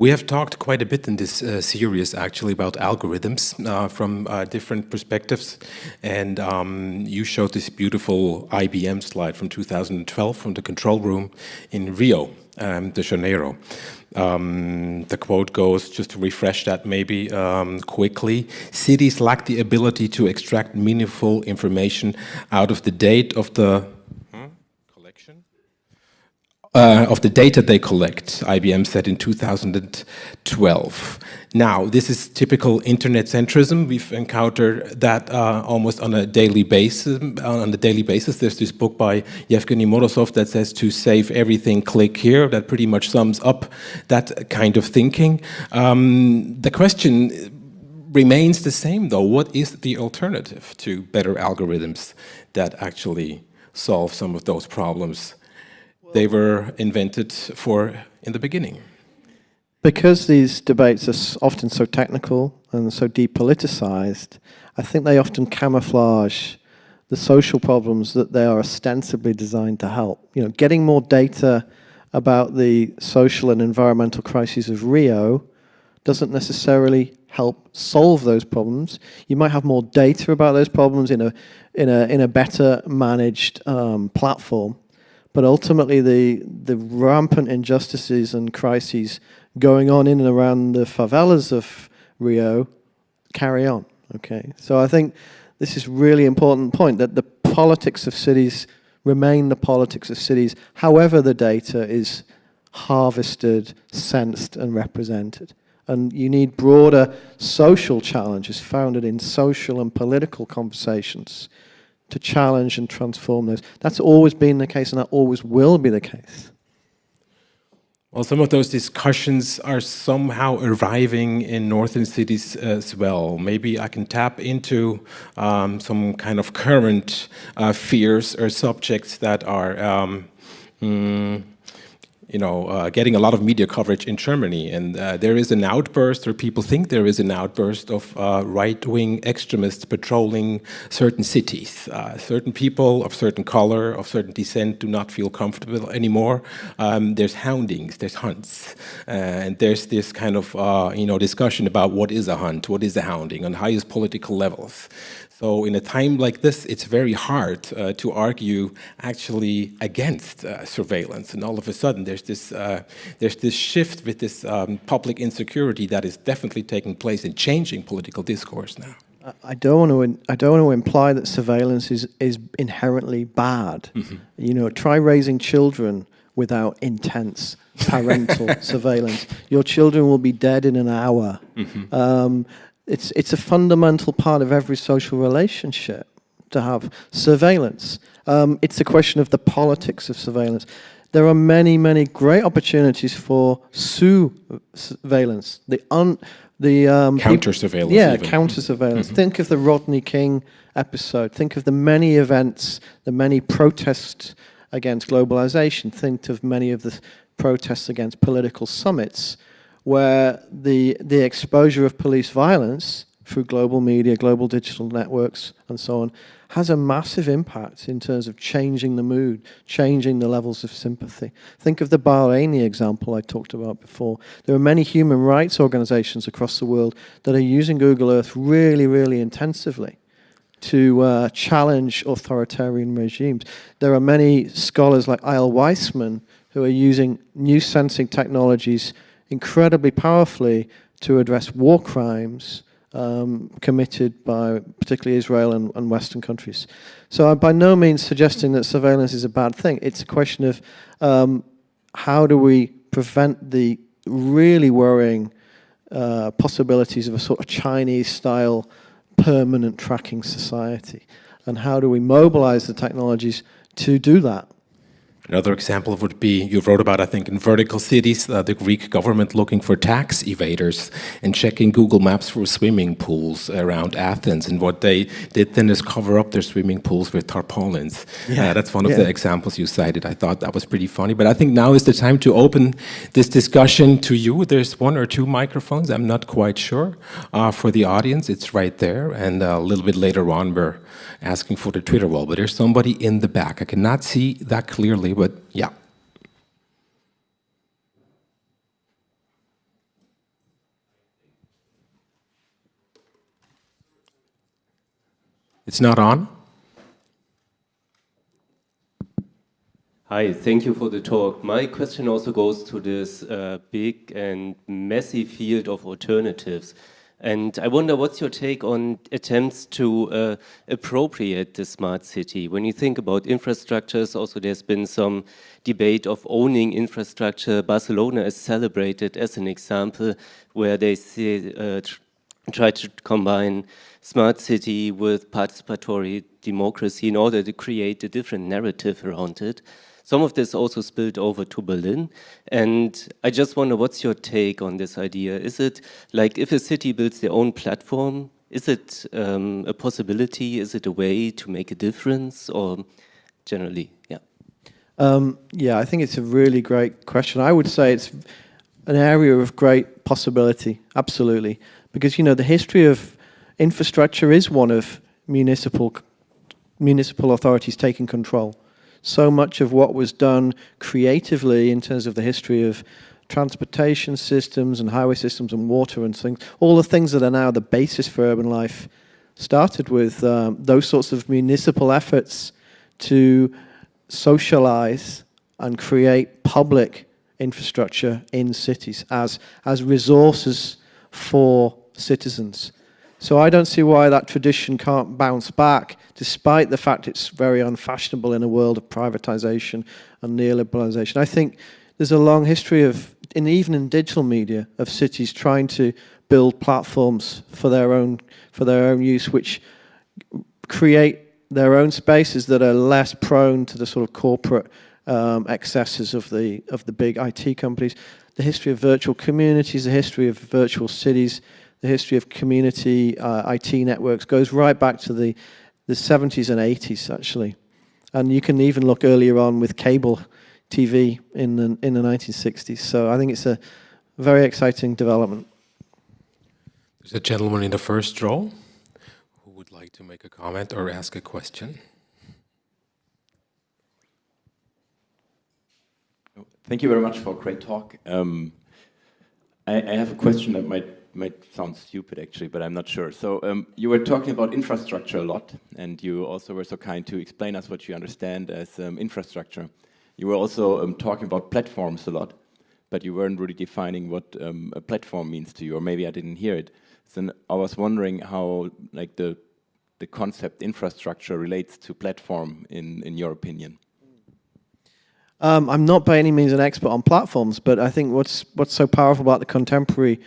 We have talked quite a bit in this uh, series actually about algorithms uh, from uh, different perspectives. And um, you showed this beautiful IBM slide from 2012 from the control room in Rio um, de Janeiro. Um, the quote goes, just to refresh that maybe um, quickly, cities lack the ability to extract meaningful information out of the date of the uh, of the data they collect, IBM said in 2012. Now, this is typical internet centrism. We've encountered that uh, almost on a daily basis. On a daily basis, there's this book by Yevgeny Morozov that says to save everything, click here. That pretty much sums up that kind of thinking. Um, the question remains the same, though. What is the alternative to better algorithms that actually solve some of those problems they were invented for in the beginning. Because these debates are often so technical and so depoliticized, I think they often camouflage the social problems that they are ostensibly designed to help. You know, getting more data about the social and environmental crises of Rio doesn't necessarily help solve those problems. You might have more data about those problems in a in a in a better managed um, platform, but ultimately the, the rampant injustices and crises going on in and around the favelas of Rio carry on. Okay, so I think this is really important point that the politics of cities remain the politics of cities, however the data is harvested, sensed, and represented. And you need broader social challenges founded in social and political conversations to challenge and transform those. That's always been the case, and that always will be the case. Well, some of those discussions are somehow arriving in northern cities as well. Maybe I can tap into um, some kind of current uh, fears or subjects that are um, mm, you know, uh, getting a lot of media coverage in Germany. And uh, there is an outburst, or people think there is an outburst of uh, right-wing extremists patrolling certain cities. Uh, certain people of certain color, of certain descent do not feel comfortable anymore. Um, there's houndings, there's hunts. Uh, and there's this kind of, uh, you know, discussion about what is a hunt, what is a hounding on highest political levels. So in a time like this, it's very hard uh, to argue actually against uh, surveillance. And all of a sudden, there's this, uh, there's this shift with this um, public insecurity that is definitely taking place and changing political discourse now. I don't want to. I don't want to imply that surveillance is is inherently bad. Mm -hmm. You know, try raising children without intense parental <laughs> surveillance. Your children will be dead in an hour. Mm -hmm. um, it's, it's a fundamental part of every social relationship to have surveillance. Um, it's a question of the politics of surveillance. There are many, many great opportunities for surveillance. The un, the um, counter surveillance. Yeah, even. counter surveillance. Mm -hmm. Think of the Rodney King episode. Think of the many events, the many protests against globalization. Think of many of the protests against political summits where the, the exposure of police violence through global media, global digital networks, and so on, has a massive impact in terms of changing the mood, changing the levels of sympathy. Think of the Bahraini example I talked about before. There are many human rights organizations across the world that are using Google Earth really, really intensively to uh, challenge authoritarian regimes. There are many scholars like Eyal Weizman who are using new sensing technologies incredibly powerfully to address war crimes um, committed by particularly Israel and, and, Western countries. So I'm by no means suggesting that surveillance is a bad thing. It's a question of um, how do we prevent the really worrying uh, possibilities of a sort of Chinese-style permanent tracking society, and how do we mobilize the technologies to do that? Another example would be, you wrote about, I think, in vertical cities, uh, the Greek government looking for tax evaders and checking Google Maps for swimming pools around Athens. And what they did then is cover up their swimming pools with tarpaulins. Yeah. Uh, that's one of yeah. the examples you cited. I thought that was pretty funny. But I think now is the time to open this discussion to you. There's one or two microphones, I'm not quite sure, uh, for the audience. It's right there. And uh, a little bit later on, we're asking for the Twitter wall, but there's somebody in the back. I cannot see that clearly, but yeah. It's not on? Hi, thank you for the talk. My question also goes to this uh, big and messy field of alternatives. And I wonder what's your take on attempts to uh, appropriate the smart city? When you think about infrastructures, also there's been some debate of owning infrastructure. Barcelona is celebrated as an example where they uh, tr try to combine smart city with participatory democracy in order to create a different narrative around it. Some of this also spilled over to Berlin. And I just wonder, what's your take on this idea? Is it like if a city builds their own platform, is it um, a possibility? Is it a way to make a difference or generally, yeah? Um, yeah, I think it's a really great question. I would say it's an area of great possibility, absolutely. Because, you know, the history of infrastructure is one of municipal, municipal authorities taking control so much of what was done creatively in terms of the history of transportation systems and highway systems and water and things, all the things that are now the basis for urban life started with um, those sorts of municipal efforts to socialize and create public infrastructure in cities as, as resources for citizens. So I don't see why that tradition can't bounce back, despite the fact it's very unfashionable in a world of privatization and neoliberalization. I think there's a long history of, even in digital media, of cities trying to build platforms for their own, for their own use, which create their own spaces that are less prone to the sort of corporate um, excesses of the, of the big IT companies. The history of virtual communities, the history of virtual cities, the history of community uh, IT networks goes right back to the, the 70s and 80s, actually. And you can even look earlier on with cable TV in the, in the 1960s. So I think it's a very exciting development. There's a gentleman in the first row who would like to make a comment or ask a question. Thank you very much for a great talk. Um, I, I, have a question that might might sound stupid actually, but I'm not sure. So um, you were talking about infrastructure a lot, and you also were so kind to explain us what you understand as um, infrastructure. You were also um, talking about platforms a lot, but you weren't really defining what um, a platform means to you, or maybe I didn't hear it. So I was wondering how like the the concept infrastructure relates to platform in in your opinion. Um, I'm not by any means an expert on platforms, but I think what's what's so powerful about the contemporary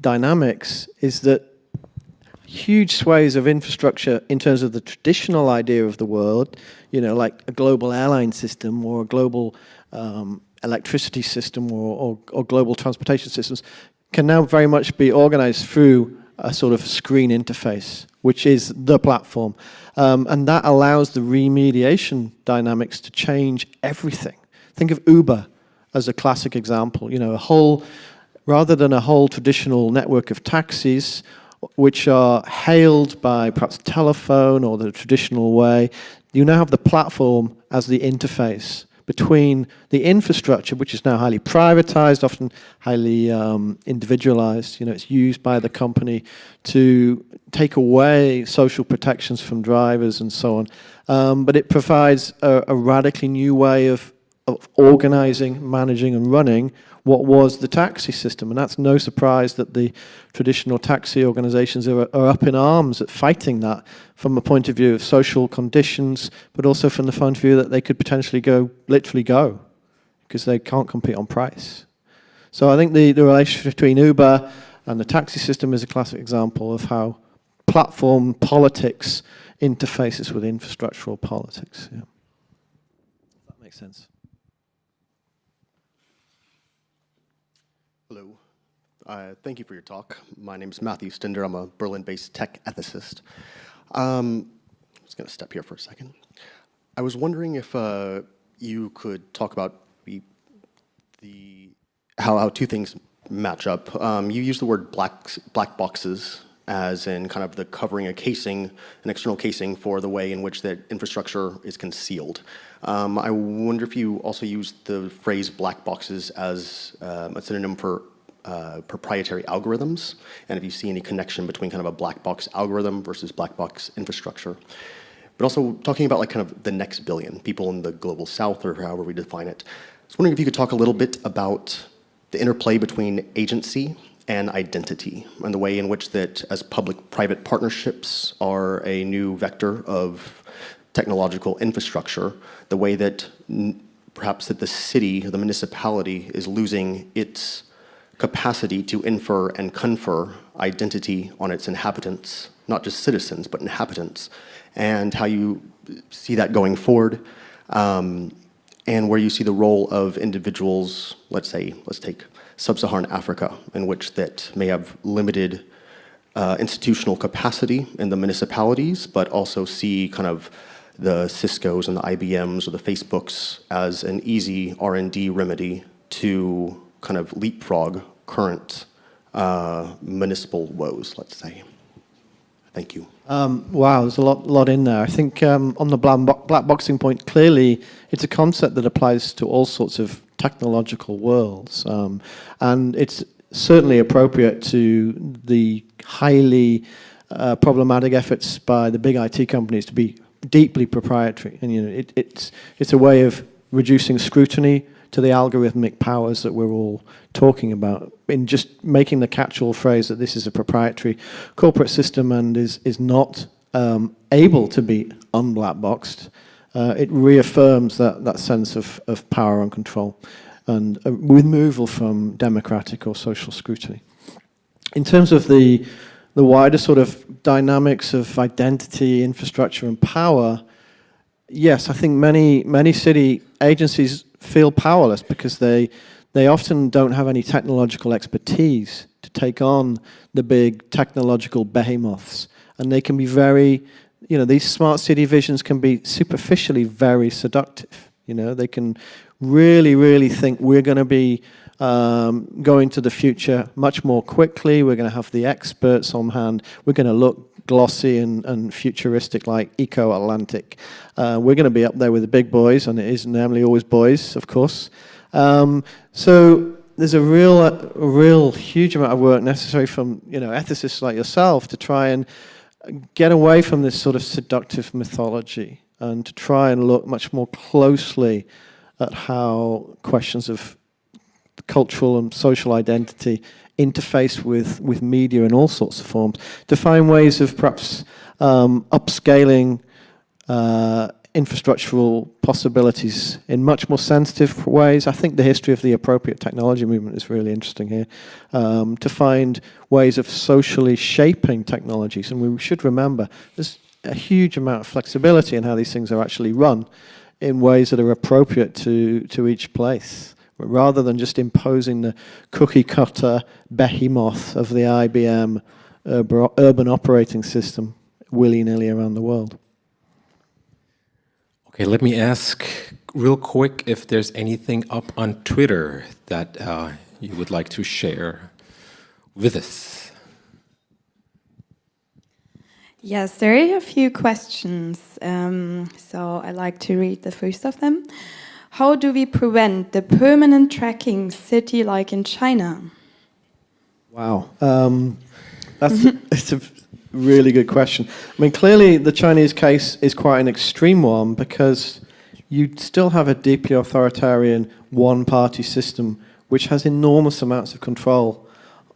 dynamics is that huge swathes of infrastructure in terms of the traditional idea of the world, you know, like a global airline system or a global um, electricity system or, or, or, global transportation systems, can now very much be organized through a sort of screen interface, which is the platform. Um, and that allows the remediation dynamics to change everything. Think of Uber as a classic example. You know, a whole, rather than a whole traditional network of taxis, which are hailed by perhaps telephone or the traditional way, you now have the platform as the interface between the infrastructure, which is now highly privatized, often highly um, individualized. You know, it's used by the company to take away social protections from drivers and so on. Um, but it provides a, a radically new way of of organizing, managing and running what was the taxi system. And that's no surprise that the traditional taxi organizations are, are, up in arms at fighting that from a point of view of social conditions, but also from the point of view that they could potentially go, literally go, because they can't compete on price. So I think the, the relationship between Uber and the taxi system is a classic example of how platform politics interfaces with infrastructural politics. Yeah. That makes sense. Uh, thank you for your talk. My name is Matthew Stinder. I'm a Berlin-based tech ethicist. Um, I'm just going to step here for a second. I was wondering if uh, you could talk about the, the how, how two things match up. Um, you use the word black, black boxes as in kind of the covering a casing, an external casing for the way in which that infrastructure is concealed. Um, I wonder if you also use the phrase black boxes as um, a synonym for uh, proprietary algorithms, and if you see any connection between kind of a black box algorithm versus black box infrastructure. But also talking about like kind of the next billion, people in the global south or however we define it. I was wondering if you could talk a little bit about the interplay between agency and identity and the way in which that as public-private partnerships are a new vector of technological infrastructure, the way that perhaps that the city the municipality is losing its capacity to infer and confer identity on its inhabitants, not just citizens, but inhabitants, and how you see that going forward, um, and where you see the role of individuals, let's say, let's take sub-Saharan Africa, in which that may have limited uh, institutional capacity in the municipalities, but also see kind of the Cisco's and the IBM's or the Facebooks as an easy R&D remedy to kind of leapfrog current uh, municipal woes, let's say. Thank you. Um, wow, there's a lot, lot in there. I think um, on the black boxing point, clearly it's a concept that applies to all sorts of technological worlds. Um, and it's certainly appropriate to the highly uh, problematic efforts by the big IT companies to be deeply proprietary. And you know, it, it's, it's a way of reducing scrutiny to the algorithmic powers that we're all talking about in just making the catch-all phrase that this is a proprietary corporate system and is, is not um, able to be unblackboxed, uh, it reaffirms that, that sense of, of power and control and a removal from democratic or social scrutiny. In terms of the, the wider sort of dynamics of identity, infrastructure and power, yes, I think many, many city agencies feel powerless because they, they often don't have any technological expertise to take on the big technological behemoths. And they can be very, you know, these smart city visions can be superficially very seductive. You know, they can really, really think we're going to be um, going to the future much more quickly. We're going to have the experts on hand. We're going to look glossy and, and futuristic like Eko Atlantic. Uh, we're going to be up there with the big boys, and it is normally always boys, of course. Um, so there's a real, a real huge amount of work necessary from you know ethicists like yourself to try and get away from this sort of seductive mythology and to try and look much more closely at how questions of cultural and social identity interface with, with media in all sorts of forms, to find ways of perhaps um, upscaling uh, infrastructural possibilities in much more sensitive ways. I think the history of the appropriate technology movement is really interesting here, um, to find ways of socially shaping technologies. And we should remember there's a huge amount of flexibility in how these things are actually run in ways that are appropriate to, to each place, rather than just imposing the cookie cutter behemoth of the IBM urban operating system willy-nilly around the world. Okay, let me ask real quick if there's anything up on Twitter that uh, you would like to share with us. Yes, there are a few questions, um, so I'd like to read the first of them. How do we prevent the permanent tracking city like in China? Wow, um, that's <laughs> it's a really good question. I mean, clearly the Chinese case is quite an extreme one because you still have a deeply authoritarian one-party system which has enormous amounts of control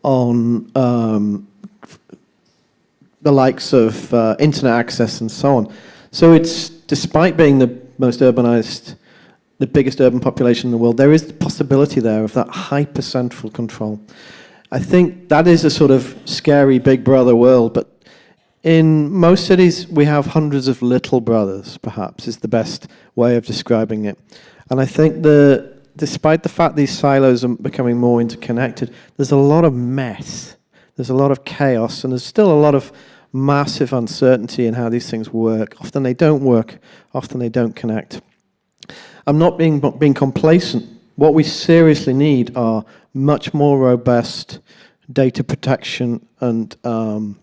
on um, the likes of uh, internet access and so on. So it's, despite being the most urbanized, the biggest urban population in the world, there is the possibility there of that hyper-central control. I think that is a sort of scary big brother world, but in most cities, we have hundreds of little brothers, perhaps, is the best way of describing it. And I think that despite the fact these silos are becoming more interconnected, there's a lot of mess. There's a lot of chaos, and there's still a lot of massive uncertainty in how these things work. Often they don't work, often they don't connect. I'm not being, being complacent. What we seriously need are much more robust data protection and um,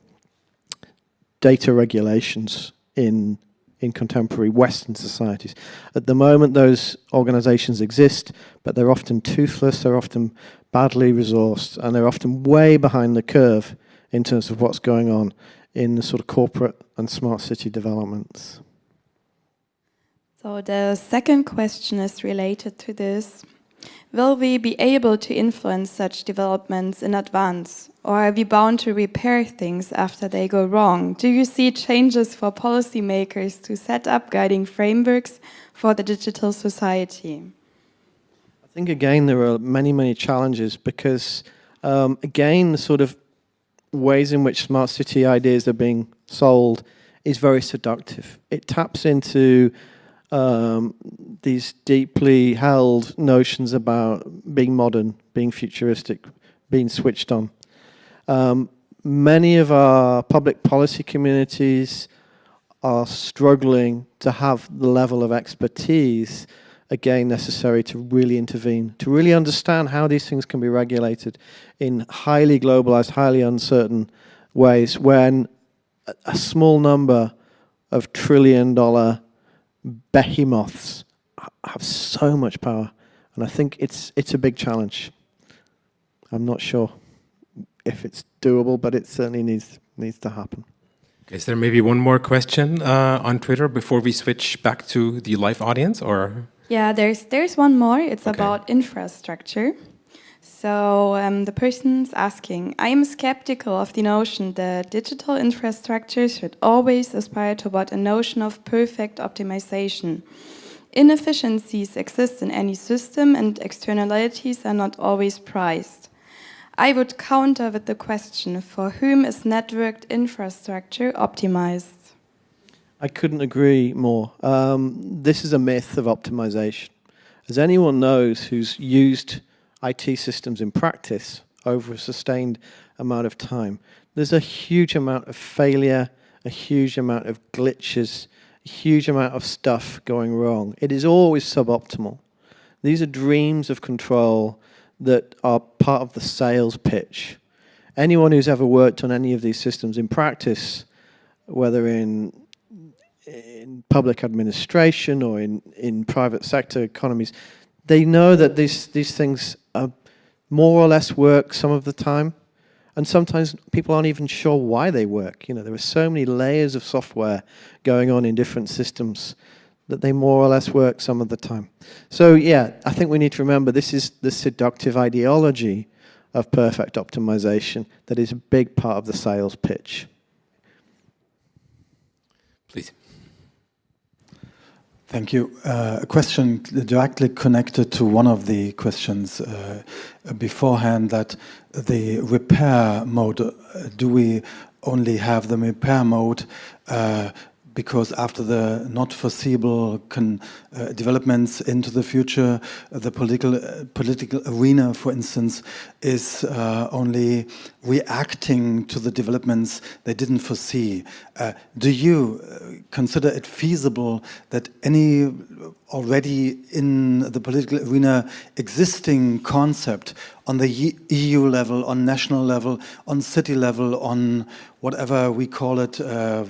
data regulations in, in contemporary Western societies. At the moment, those organizations exist, but they're often toothless, they're often badly resourced, and they're often way behind the curve in terms of what's going on in the sort of corporate and smart city developments. So the second question is related to this. Will we be able to influence such developments in advance? Or are we bound to repair things after they go wrong? Do you see changes for policymakers to set up guiding frameworks for the digital society? I think, again, there are many, many challenges because, um, again, the sort of ways in which smart city ideas are being sold is very seductive. It taps into um, these deeply held notions about being modern, being futuristic, being switched on. Um, many of our public policy communities are struggling to have the level of expertise again necessary to really intervene, to really understand how these things can be regulated in highly globalized, highly uncertain ways when a small number of trillion dollar behemoths have so much power. And I think it's, it's a big challenge. I'm not sure if it's doable, but it certainly needs, needs to happen. Is there maybe one more question uh, on Twitter before we switch back to the live audience, or? Yeah, there's there's one more. It's Okay. about infrastructure. So um, the person's asking, I am skeptical of the notion that digital infrastructure should always aspire toward a notion of perfect optimization. Inefficiencies exist in any system and externalities are not always prized. I would counter with the question, for whom is networked infrastructure optimized? I couldn't agree more. Um, this is a myth of optimization. As anyone knows who's used IT systems in practice over a sustained amount of time, there's a huge amount of failure, a huge amount of glitches, a huge amount of stuff going wrong. It is always suboptimal. These are dreams of control that are part of the sales pitch. Anyone who's ever worked on any of these systems in practice, whether in in public administration or in, in private sector economies, they know that these, these things more or less work some of the time. And sometimes people aren't even sure why they work. You know, there are so many layers of software going on in different systems that they more or less work some of the time. So yeah, I think we need to remember this is the seductive ideology of perfect optimization that is a big part of the sales pitch. Please. Thank you. Uh, a question directly connected to one of the questions uh, beforehand that the repair mode, uh, do we only have the repair mode uh, because after the not foreseeable uh, developments into the future, the political uh, political arena, for instance, is uh, only reacting to the developments they didn't foresee. Uh, do you uh, consider it feasible that any already in the political arena existing concept on the EU level, on national level, on city level, on whatever we call it, uh,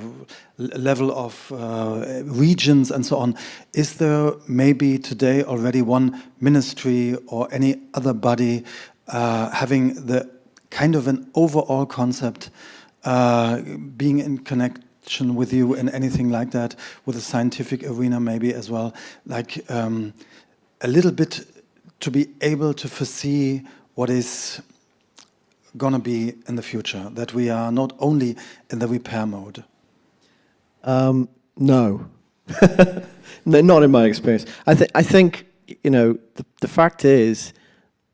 level of uh, regions and so on, is there maybe today already one ministry or any other body uh, having the kind of an overall concept uh, being in connection with you and anything like that, with the scientific arena maybe as well, like um, a little bit to be able to foresee what is going to be in the future, that we are not only in the repair mode. Um, no. <laughs> no, not in my experience. I, th- I think, you know, the, the fact is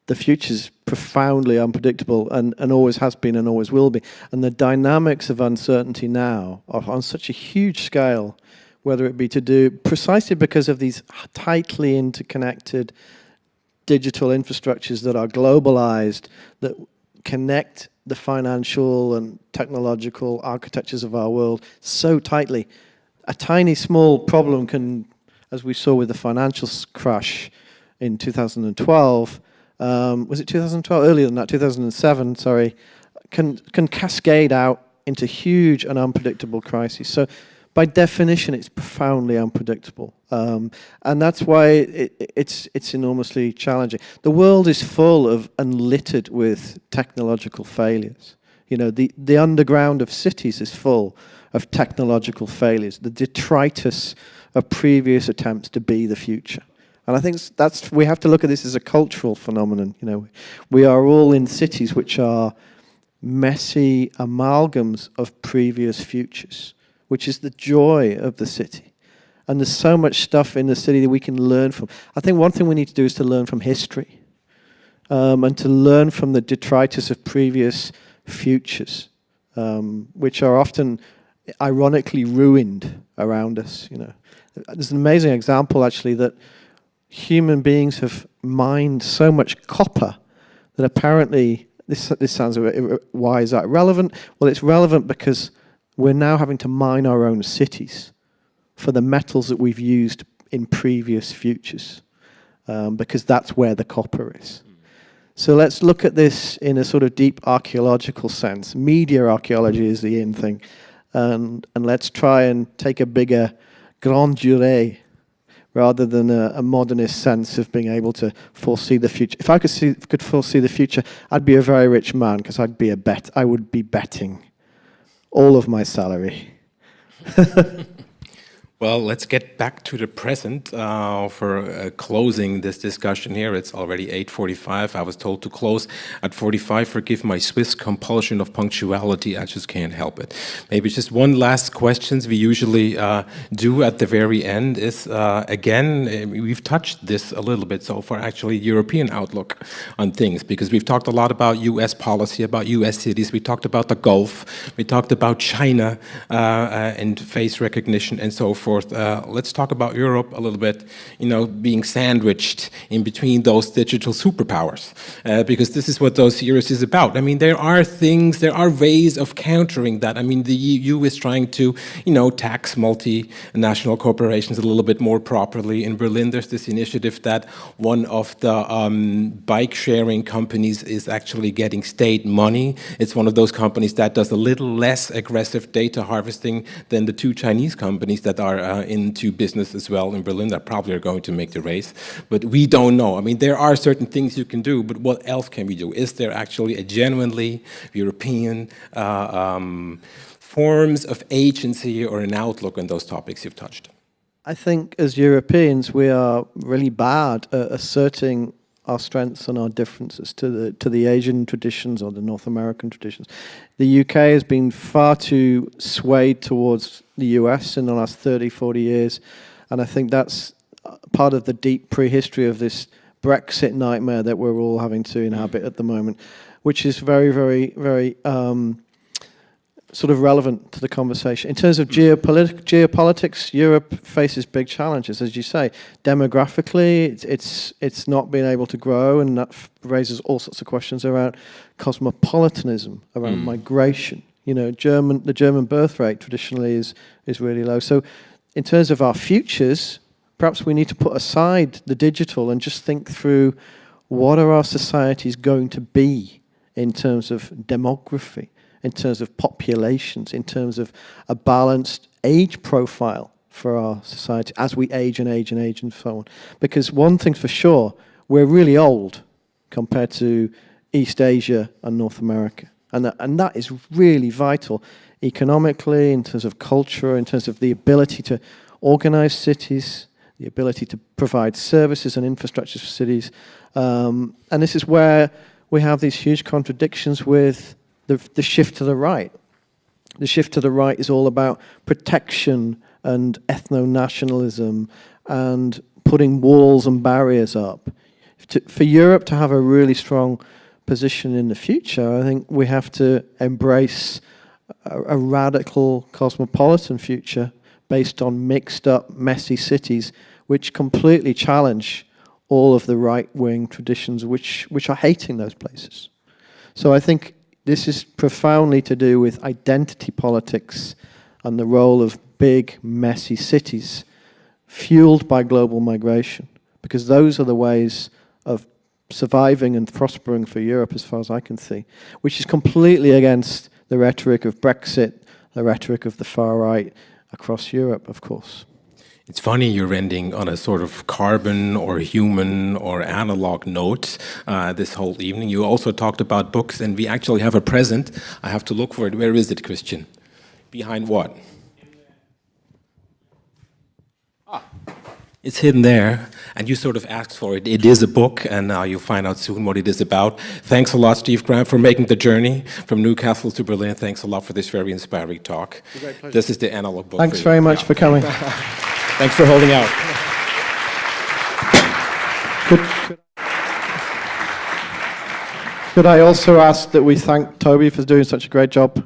the future is profoundly unpredictable and, and always has been and always will be. And the dynamics of uncertainty now are on such a huge scale, whether it be to do precisely because of these tightly interconnected digital infrastructures that are globalized, that connect the financial and technological architectures of our world so tightly. A tiny small problem can, as we saw with the financial crash in 2012, um, was it 2012? Earlier than that, 2007, sorry, can, can cascade out into huge and unpredictable crises. So by definition, it's profoundly unpredictable. Um, and that's why it, it's, it's enormously challenging. The world is full of and littered with technological failures. You know, the, the underground of cities is full of technological failures, the detritus of previous attempts to be the future. And I think that's we have to look at this as a cultural phenomenon. You know, we are all in cities which are messy amalgams of previous futures, which is the joy of the city. And there's so much stuff in the city that we can learn from. I think one thing we need to do is to learn from history um, and to learn from the detritus of previous futures, um, which are often ironically ruined around us. You know, there's an amazing example actually that human beings have mined so much copper that apparently this this sounds why is that relevant? Well, it's relevant because we're now having to mine our own cities for the metals that we've used in previous futures, um, because that's where the copper is. So let's look at this in a sort of deep archaeological sense. Media archaeology is the in thing. And, and let's try and take a bigger grand durée rather than a, a modernist sense of being able to foresee the future. If I could, see, could foresee the future, I'd be a very rich man because I'd be a bet. I would be betting all of my salary. <laughs> Well, let's get back to the present uh, for uh, closing this discussion here. It's already 8.45. I was told to close at 45. Forgive my Swiss compulsion of punctuality. I just can't help it. Maybe just one last questions we usually uh, do at the very end is, uh, again, eh, we've touched this a little bit so far, actually, European outlook on things, because we've talked a lot about U.S. policy, about U.S. cities. We talked about the Gulf. We talked about China uh, uh, and face recognition and so forth forth. Uh, let's talk about Europe a little bit, you know, being sandwiched in between those digital superpowers, uh, because this is what those series is about. I mean, there are things, there are ways of countering that. I mean, the EU is trying to, you know, tax multinational corporations a little bit more properly. In Berlin, there's this initiative that one of the um, bike sharing companies is actually getting state money. It's one of those companies that does a little less aggressive data harvesting than the two Chinese companies that are uh, into business as well in Berlin that probably are going to make the race. But we don't know. I mean, there are certain things you can do, but what else can we do? Is there actually a genuinely European uh, um, forms of agency or an outlook on those topics you've touched? I think as Europeans, we are really bad at asserting our strengths and our differences to the to the Asian traditions or the North American traditions. The UK has been far too swayed towards the US in the last 30, 40 years, and I think that's part of the deep prehistory of this Brexit nightmare that we're all having to inhabit at the moment, which is very, very, very um, sort of relevant to the conversation. In terms of geopolitics, geopolitics, Europe faces big challenges, as you say. Demographically, it's, it's, it's not been able to grow, and that raises all sorts of questions around cosmopolitanism, around mm. migration. You know, German, the German birth rate traditionally is, is really low. So in terms of our futures, perhaps we need to put aside the digital and just think through what are our societies going to be in terms of demography, in terms of populations, in terms of a balanced age profile for our society as we age and age and age and so on. Because one thing's for sure, we're really old compared to East Asia and North America. And that, and that is really vital economically, in terms of culture, in terms of the ability to organize cities, the ability to provide services and infrastructures for cities. Um, and this is where we have these huge contradictions with the, the shift to the right. The shift to the right is all about protection and ethno-nationalism and putting walls and barriers up. To, for Europe to have a really strong position in the future, I think we have to embrace a, a radical cosmopolitan future based on mixed up, messy cities which completely challenge all of the right-wing traditions which, which are hating those places. So I think this is profoundly to do with identity politics and the role of big, messy cities fueled by global migration, because those are the ways of surviving and prospering for Europe as far as I can see, which is completely against the rhetoric of Brexit, the rhetoric of the far right across Europe, of course. It's funny you're ending on a sort of carbon or human or analog note uh, this whole evening. You also talked about books, and we actually have a present. I have to look for it. Where is it, Christian? Behind what? It's hidden there, and you sort of asked for it. It is a book, and now you'll find out soon what it is about. Thanks a lot, Steve Graham, for making the journey from Newcastle to Berlin. Thanks a lot for this very inspiring talk. This is the analog book. Thanks very much yeah. for coming. <laughs> Thanks for holding out. Could, could I also ask that we thank Tobi for doing such a great job